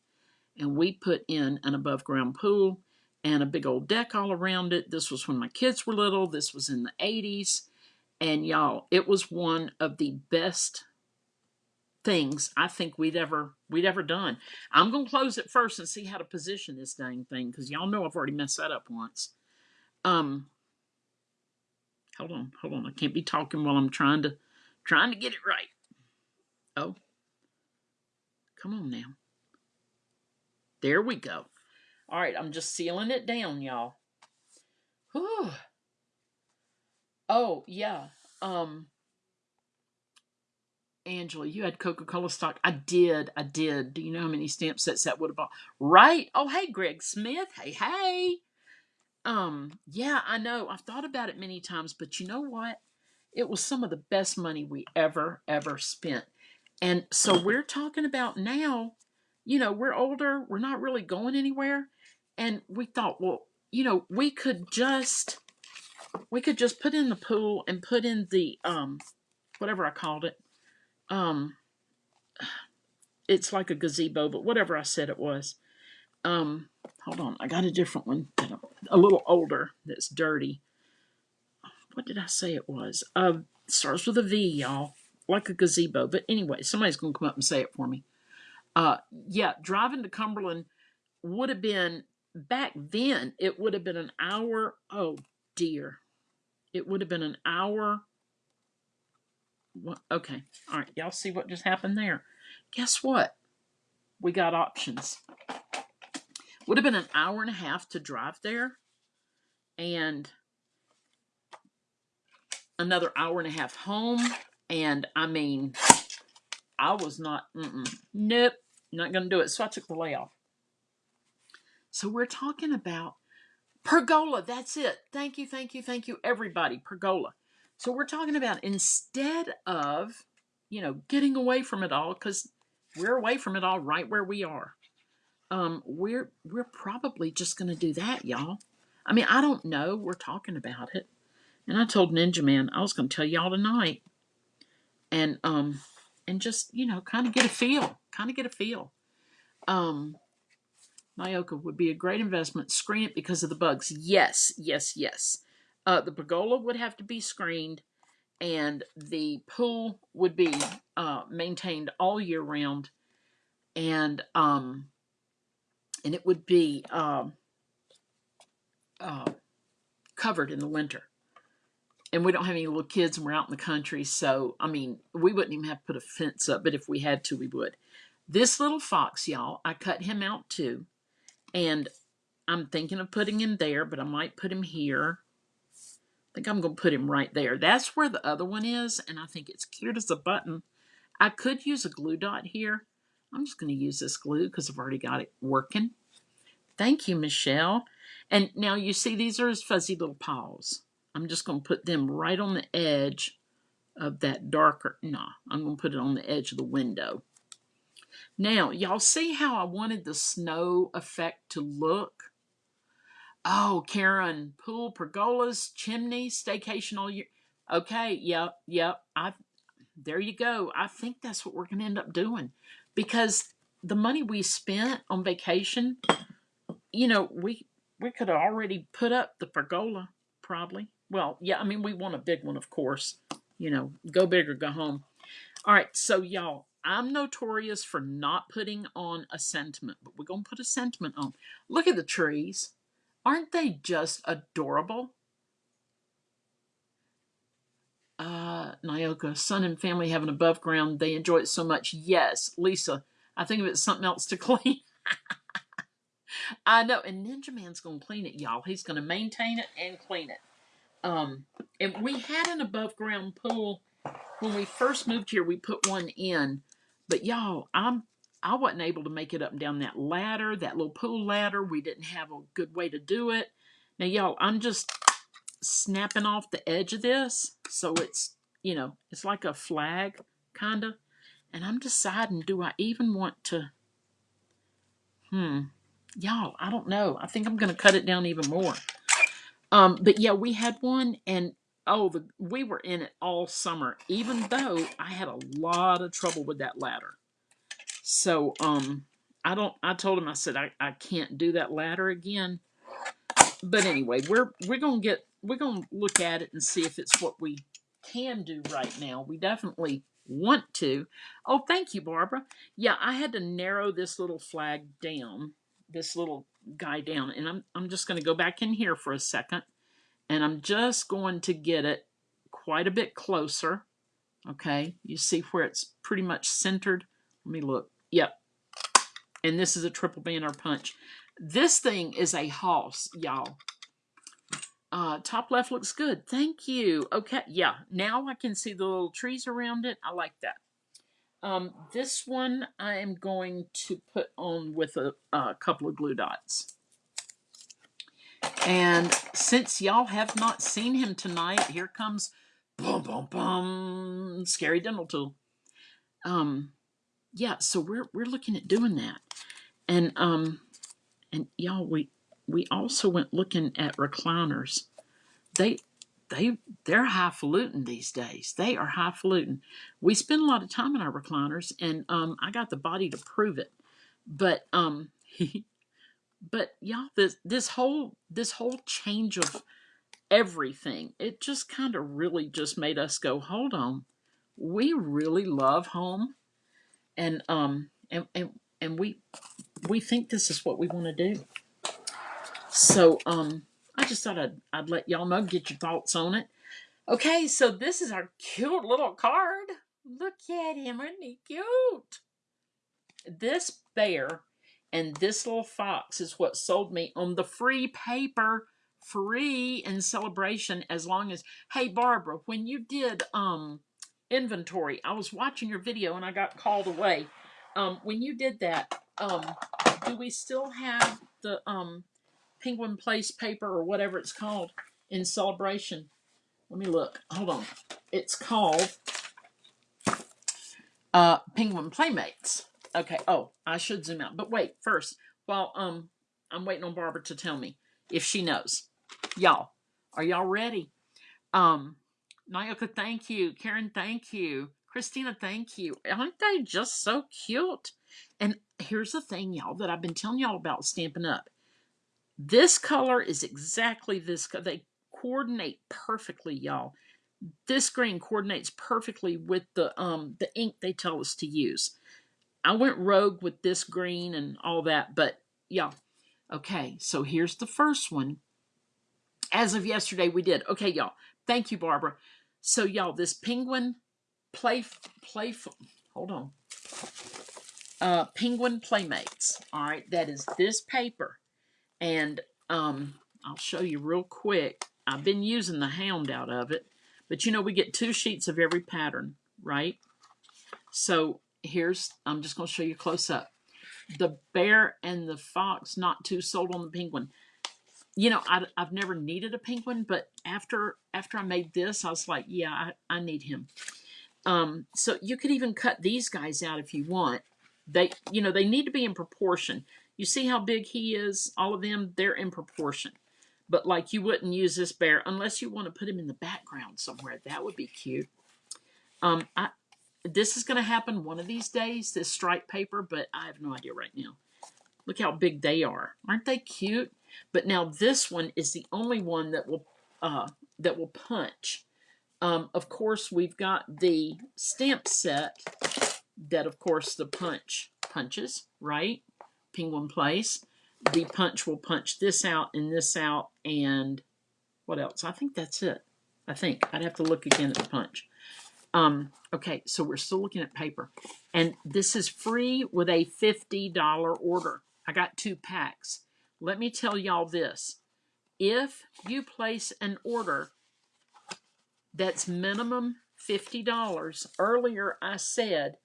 and we put in an above ground pool and a big old deck all around it. This was when my kids were little. This was in the 80s and y'all it was one of the best things i think we'd ever we'd ever done. I'm going to close it first and see how to position this dang thing because y'all know i've already messed that up once. Um Hold on, hold on. I can't be talking while I'm trying to trying to get it right. Oh. Come on now. There we go. All right, I'm just sealing it down, y'all. Whew. Oh, yeah. Um Angela, you had Coca-Cola stock. I did. I did. Do you know how many stamp sets that would have bought? Right? Oh, hey, Greg Smith. Hey, hey. Um, yeah, I know. I've thought about it many times, but you know what? It was some of the best money we ever, ever spent. And so we're talking about now, you know, we're older, we're not really going anywhere. And we thought, well, you know, we could just we could just put in the pool and put in the um whatever I called it. Um (sighs) it's like a gazebo, but whatever I said it was. Um hold on, I got a different one, a little older that's dirty. What did I say it was? Uh starts with a V, y'all. Like a gazebo. But anyway, somebody's gonna come up and say it for me. Uh yeah, driving to Cumberland would have been back then it would have been an hour. Oh dear. It would have been an hour. What, okay. All right. Y'all see what just happened there? Guess what? We got options. Would have been an hour and a half to drive there and another hour and a half home. And I mean, I was not, mm-mm, nope, not going to do it. So I took the layoff. So we're talking about pergola. That's it. Thank you, thank you, thank you, everybody. Pergola. So we're talking about instead of, you know, getting away from it all, because we're away from it all right where we are. Um, we're we're probably just gonna do that, y'all. I mean, I don't know. We're talking about it. And I told Ninja Man I was gonna tell y'all tonight. And um and just, you know, kind of get a feel. Kind of get a feel. Um Nyoka would be a great investment. Screen it because of the bugs. Yes, yes, yes. Uh, the pergola would have to be screened, and the pool would be uh, maintained all year round, and um, and it would be um, uh, covered in the winter. And we don't have any little kids, and we're out in the country, so I mean, we wouldn't even have to put a fence up, but if we had to, we would. This little fox, y'all, I cut him out too and I'm thinking of putting him there, but I might put him here. I think I'm going to put him right there. That's where the other one is, and I think it's cute as a button. I could use a glue dot here. I'm just going to use this glue because I've already got it working. Thank you, Michelle. And now you see these are his fuzzy little paws. I'm just going to put them right on the edge of that darker, no, I'm going to put it on the edge of the window. Now, y'all see how I wanted the snow effect to look? Oh, Karen, pool, pergolas, chimney, staycation all year. Okay, yep, yep. I there you go. I think that's what we're going to end up doing because the money we spent on vacation, you know, we we could have already put up the pergola probably. Well, yeah, I mean, we want a big one, of course. You know, go big or go home. All right, so y'all, I'm notorious for not putting on a sentiment, but we're to put a sentiment on. Look at the trees. Aren't they just adorable? Uh, Nyoka, son and family have an above ground. They enjoy it so much. Yes, Lisa, I think of it something else to (laughs) clean. I know, and Ninja Man's going to clean it, y'all. He's going to maintain it and clean it. Um, and we had an above ground pool when we first moved here. We put one in, but y'all, I'm I wasn't able to make it up and down that ladder, that little pool ladder. We didn't have a good way to do it. Now, y'all, I'm just snapping off the edge of this. So it's, you know, it's like a flag, kind of. And I'm deciding, do I even want to, hmm, y'all, I don't know. I think I'm going to cut it down even more. Um, but yeah, we had one and oh, the, we were in it all summer, even though I had a lot of trouble with that ladder. So, um, I don't, I told him, I said, I, I can't do that ladder again. But anyway, we're, we're going to get, we're going to look at it and see if it's what we can do right now. We definitely want to. Oh, thank you, Barbara. Yeah, I had to narrow this little flag down, this little guy down, and I'm, I'm just going to go back in here for a second and I'm just going to get it quite a bit closer. Okay, you see where it's pretty much centered. Let me look. Yep. And this is a triple banner punch. This thing is a hoss, y'all. Uh, top left looks good. Thank you. Okay, yeah. Now I can see the little trees around it. I like that. Um, this one I am going to put on with a, a couple of glue dots. And since y'all have not seen him tonight, here comes boom, boom, boom, scary dental tool. Um, yeah, so we're we're looking at doing that, and um, and y'all, we we also went looking at recliners. They they they're highfalutin these days. They are highfalutin. We spend a lot of time in our recliners, and um, I got the body to prove it. But um, (laughs) but y'all, this this whole this whole change of everything, it just kind of really just made us go, hold on, we really love home, and um, and and and we we think this is what we want to do. So um, I just thought I'd, I'd let y'all know, get your thoughts on it. Okay, so this is our cute little card. Look at him, isn't he cute? This bear and this little fox is what sold me on the free paper, free in celebration as long as, hey, Barbara, when you did um inventory, I was watching your video and I got called away. Um, when you did that, um, do we still have the um Penguin Place paper or whatever it's called in celebration. Let me look. Hold on. It's called uh, Penguin Playmates. Okay. Oh, I should zoom out. But wait, first, while um I'm waiting on Barbara to tell me if she knows. Y'all, are y'all ready? Um, Nyoka, thank you. Karen, thank you. Christina, thank you. Aren't they just so cute? And here's the thing, y'all, that I've been telling y'all about Stampin' Up. This color is exactly this. They coordinate perfectly, y'all. This green coordinates perfectly with the um the ink they tell us to use. I went rogue with this green and all that, but yeah. Okay, so here's the first one. As of yesterday, we did. Okay, y'all. Thank you, Barbara. So, y'all, this penguin play play. Hold on. Uh, penguin playmates. All right, that is this paper. And um, I'll show you real quick. I've been using the hound out of it. But you know, we get two sheets of every pattern, right? So here's, I'm just going to show you close up. The bear and the fox, not too sold on the penguin. You know, I, have never needed a penguin, but after after I made this, I was like, yeah, I, I need him. Um, so you could even cut these guys out if you want. They, you know, they need to be in proportion. You see how big he is? All of them, they're in proportion. But like you wouldn't use this bear unless you want to put him in the background somewhere. That would be cute. Um, I, this is going to happen one of these days, this striped paper, but I have no idea right now. Look how big they are. Aren't they cute? But now this one is the only one that will uh, that will punch. Um, of course, we've got the stamp set that, of course, the punch punches, right? Penguin Place. The punch will punch this out and this out and what else? I think that's it. I think. I'd have to look again at the punch. Um, okay, so we're still looking at paper. And this is free with a $50 order. I got two packs. Let me tell y'all this. If you place an order that's minimum $50, earlier I said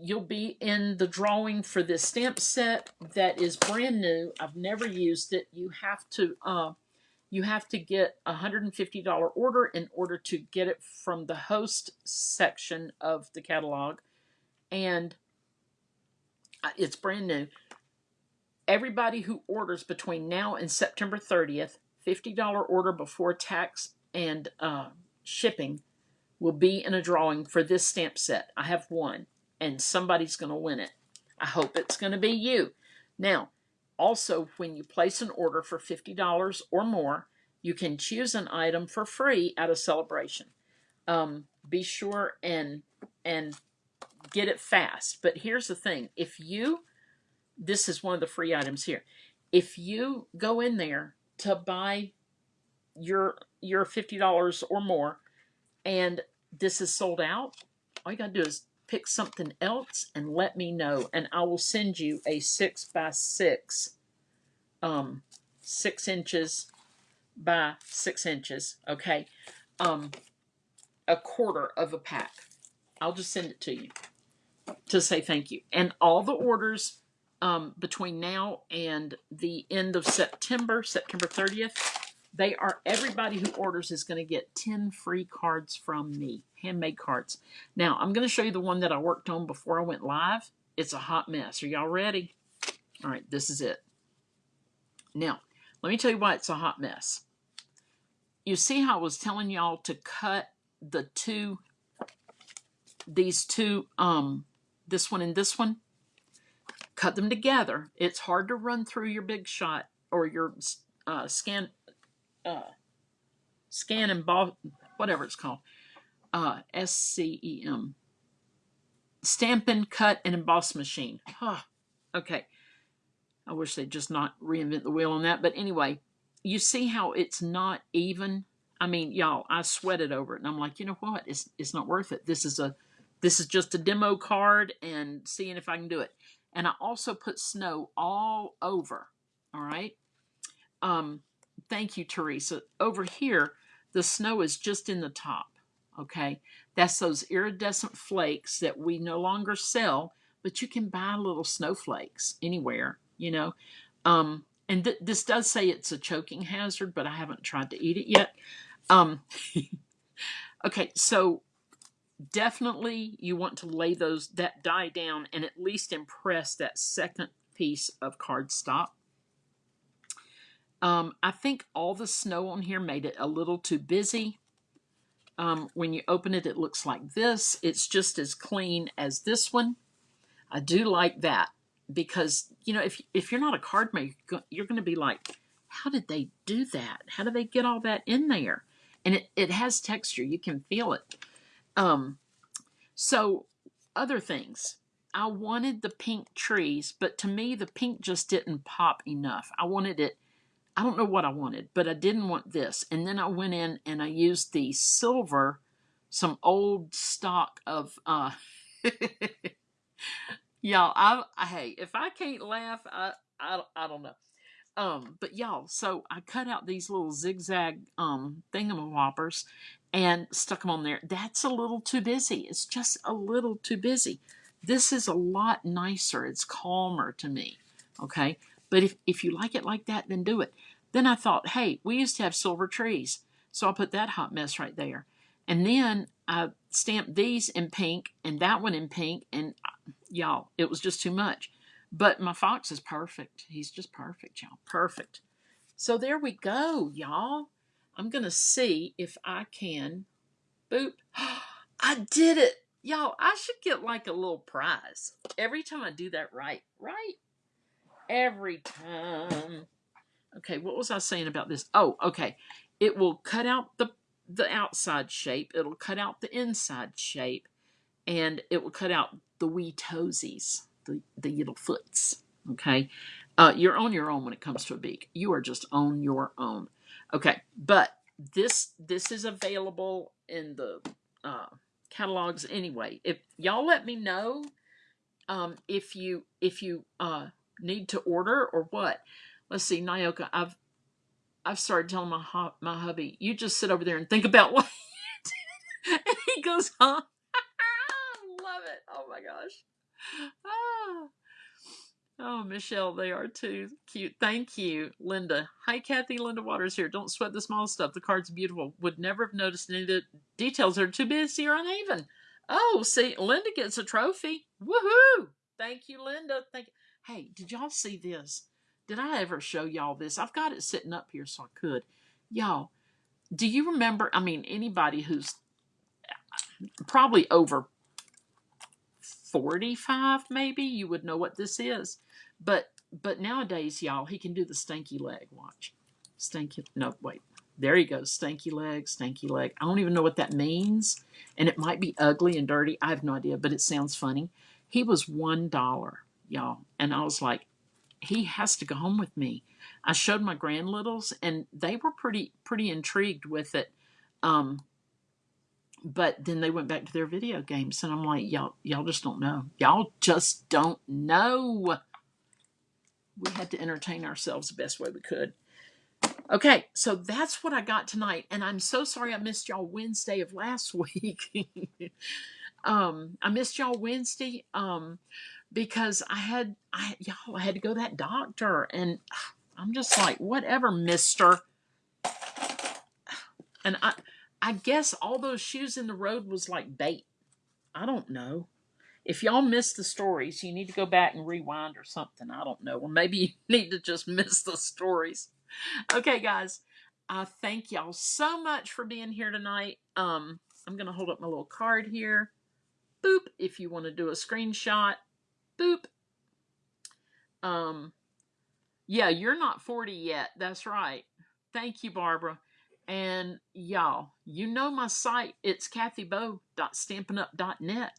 you'll be in the drawing for this stamp set that is brand new. I've never used it. You have to uh, you have to get a $150 order in order to get it from the host section of the catalog. And uh, it's brand new. Everybody who orders between now and September 30th, $50 order before tax and uh, shipping will be in a drawing for this stamp set. I have one and somebody's going to win it. I hope it's going to be you. Now, also, when you place an order for $50 or more, you can choose an item for free at a celebration. Um, be sure and and get it fast. But here's the thing: if you, this is one of the free items here. If you go in there to buy your your fifty dollars or more, and this is sold out, all you gotta do is pick something else and let me know and I will send you a six by six um six inches by six inches okay? Um a quarter of a pack. I'll just send it to you to say thank you. And all the orders um, between now and the end of September September 30th they are everybody who orders is going to get 10 free cards from me, handmade cards. Now, I'm going to show you the one that I worked on before I went live. It's a hot mess. Are y'all ready? All right, this is it. Now, let me tell you why it's a hot mess. you see how I was telling y'all to cut the two, these two, um, this one and this one, cut them together. It's hard to run through your big shot or your uh, scan, uh, scan and ball, whatever it's called, uh, S C E M, stamping, cut, and emboss machine. Huh. Okay. I wish they'd just not reinvent the wheel on that. But anyway, you see how it's not even. I mean, y'all, I sweated over it, and I'm like, you know what? It's it's not worth it. This is a this is just a demo card and seeing if I can do it. And I also put snow all over. All right. Um, thank you, Teresa. Over here, the snow is just in the top. Okay. That's those iridescent flakes that we no longer sell, but you can buy little snowflakes anywhere, you know. Um, and th- this does say it's a choking hazard, but I haven't tried to eat it yet. Um, (laughs) okay, so definitely you want to lay those that die down and at least impress that second piece of cardstock. Um, I think all the snow on here made it a little too busy. Um, when you open it, it looks like this. It's just as clean as this one. I do like that because you know if if you're not a card maker, you're going to be like, how did they do that? How do they get all that in there? And it, it has texture. You can feel it. Um, so other things. I wanted the pink trees, but to me the pink just didn't pop enough. I wanted it I don't know what I wanted, but I didn't want this. And then I went in and I used the silver, some old stock of uh (laughs) y'all I, I hey if i can't laugh i i, I don't know. Um but y'all so i cut out these little zigzag um thingamawhoppers and stuck them on there. That's a little too busy. It's just a little too busy. This is a lot nicer. It's calmer to me okay? But if, if you like it like that then do it then i thought hey we used to have silver trees so i put that hot mess right there and then I stamped these in pink and that one in pink, and uh, y'all, it was just too much. But my fox is perfect. He's just perfect, y'all. Perfect. So there we go, y'all. I'm going to see if I can. Boop. (gasps) I did it. Y'all, I should get like a little prize every time I do that right. Right? Every time. Okay, what was I saying about this? Oh, okay. It will cut out the the outside shape, it'll cut out the inside shape, and it will cut out the wee toesies, the, the little foots. Okay. Uh, you're on your own when it comes to a beak. You are just on your own. Okay. But this this is available in the uh, catalogs anyway. If y'all let me know um, if you if you uh, need to order or what. Let's see, Nyoka, I've I've started telling my my hubby, you just sit over there and think about what (laughs) you did. And he goes, huh? (laughs) Love it. Oh my gosh. Ah. Oh, Michelle, they are too cute. Thank you, Linda. Hi, Kathy. Linda Waters here. Don't sweat the small stuff. The card's beautiful. Would never have noticed any of the details are too busy or uneven. Oh, see, Linda gets a trophy. Woohoo! Thank you, Linda. Thank you. Hey, did y'all see this? Did I ever show y'all this? I've got it sitting up here so I could. Y'all, do you remember? I mean, anybody who's probably over 45 maybe? You would know what this is. But but nowadays y'all he can do the stanky leg watch. Stanky no wait. There he goes. Stanky leg stanky leg. I don't even know what that means. And it might be ugly and dirty. I have no idea but it sounds funny. He was one dollar y'all. And i was like he has to go home with me. I showed my grand littles, and they were pretty pretty intrigued with it. Um, but then they went back to their video games, and I'm like, y'all y'all just don't know. Y'all just don't know. We had to entertain ourselves the best way we could. Okay, so that's what I got tonight, and I'm so sorry I missed y'all Wednesday of last (laughs) week. um, I missed y'all Wednesday. Um, because I had I y'all I had to go to that doctor and (sighs) I'm just like whatever mister (sighs) and I I guess all those shoes in the road was like bait. I don't know. If y'all missed the stories, you need to go back and rewind or something. I don't know. Or maybe (laughs) you need to just miss the stories. Okay, guys. I thank y'all so much for being here tonight. Um, I'm gonna hold up my little card here. Boop. If you want to do a screenshot, boop. Um, yeah, you're not 40 yet. That's right. Thank you, Barbara. And y'all, you know my site. It's kathybo.stampinup.net.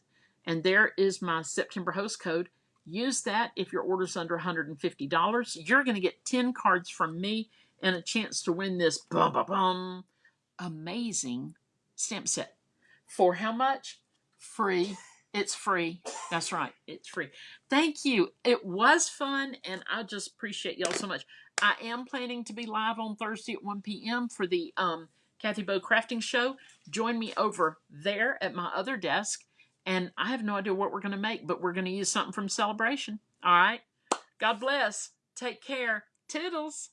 And there is my September host code. Use that if your order's under $150. You're going to get 10 cards from me and a chance to win this bum, bum, bum, amazing stamp set. For how much? Free. It's free. That's right. It's free. Thank you. It was fun, and I just appreciate y'all so much. I am planning to be live on Thursday at 1 p.m. for the um, Kathy Bow Crafting Show. Join me over there at my other desk, and I have no idea what we're going to make, but we're going to use something from Celebration. All right. God bless. Take care. Toodles.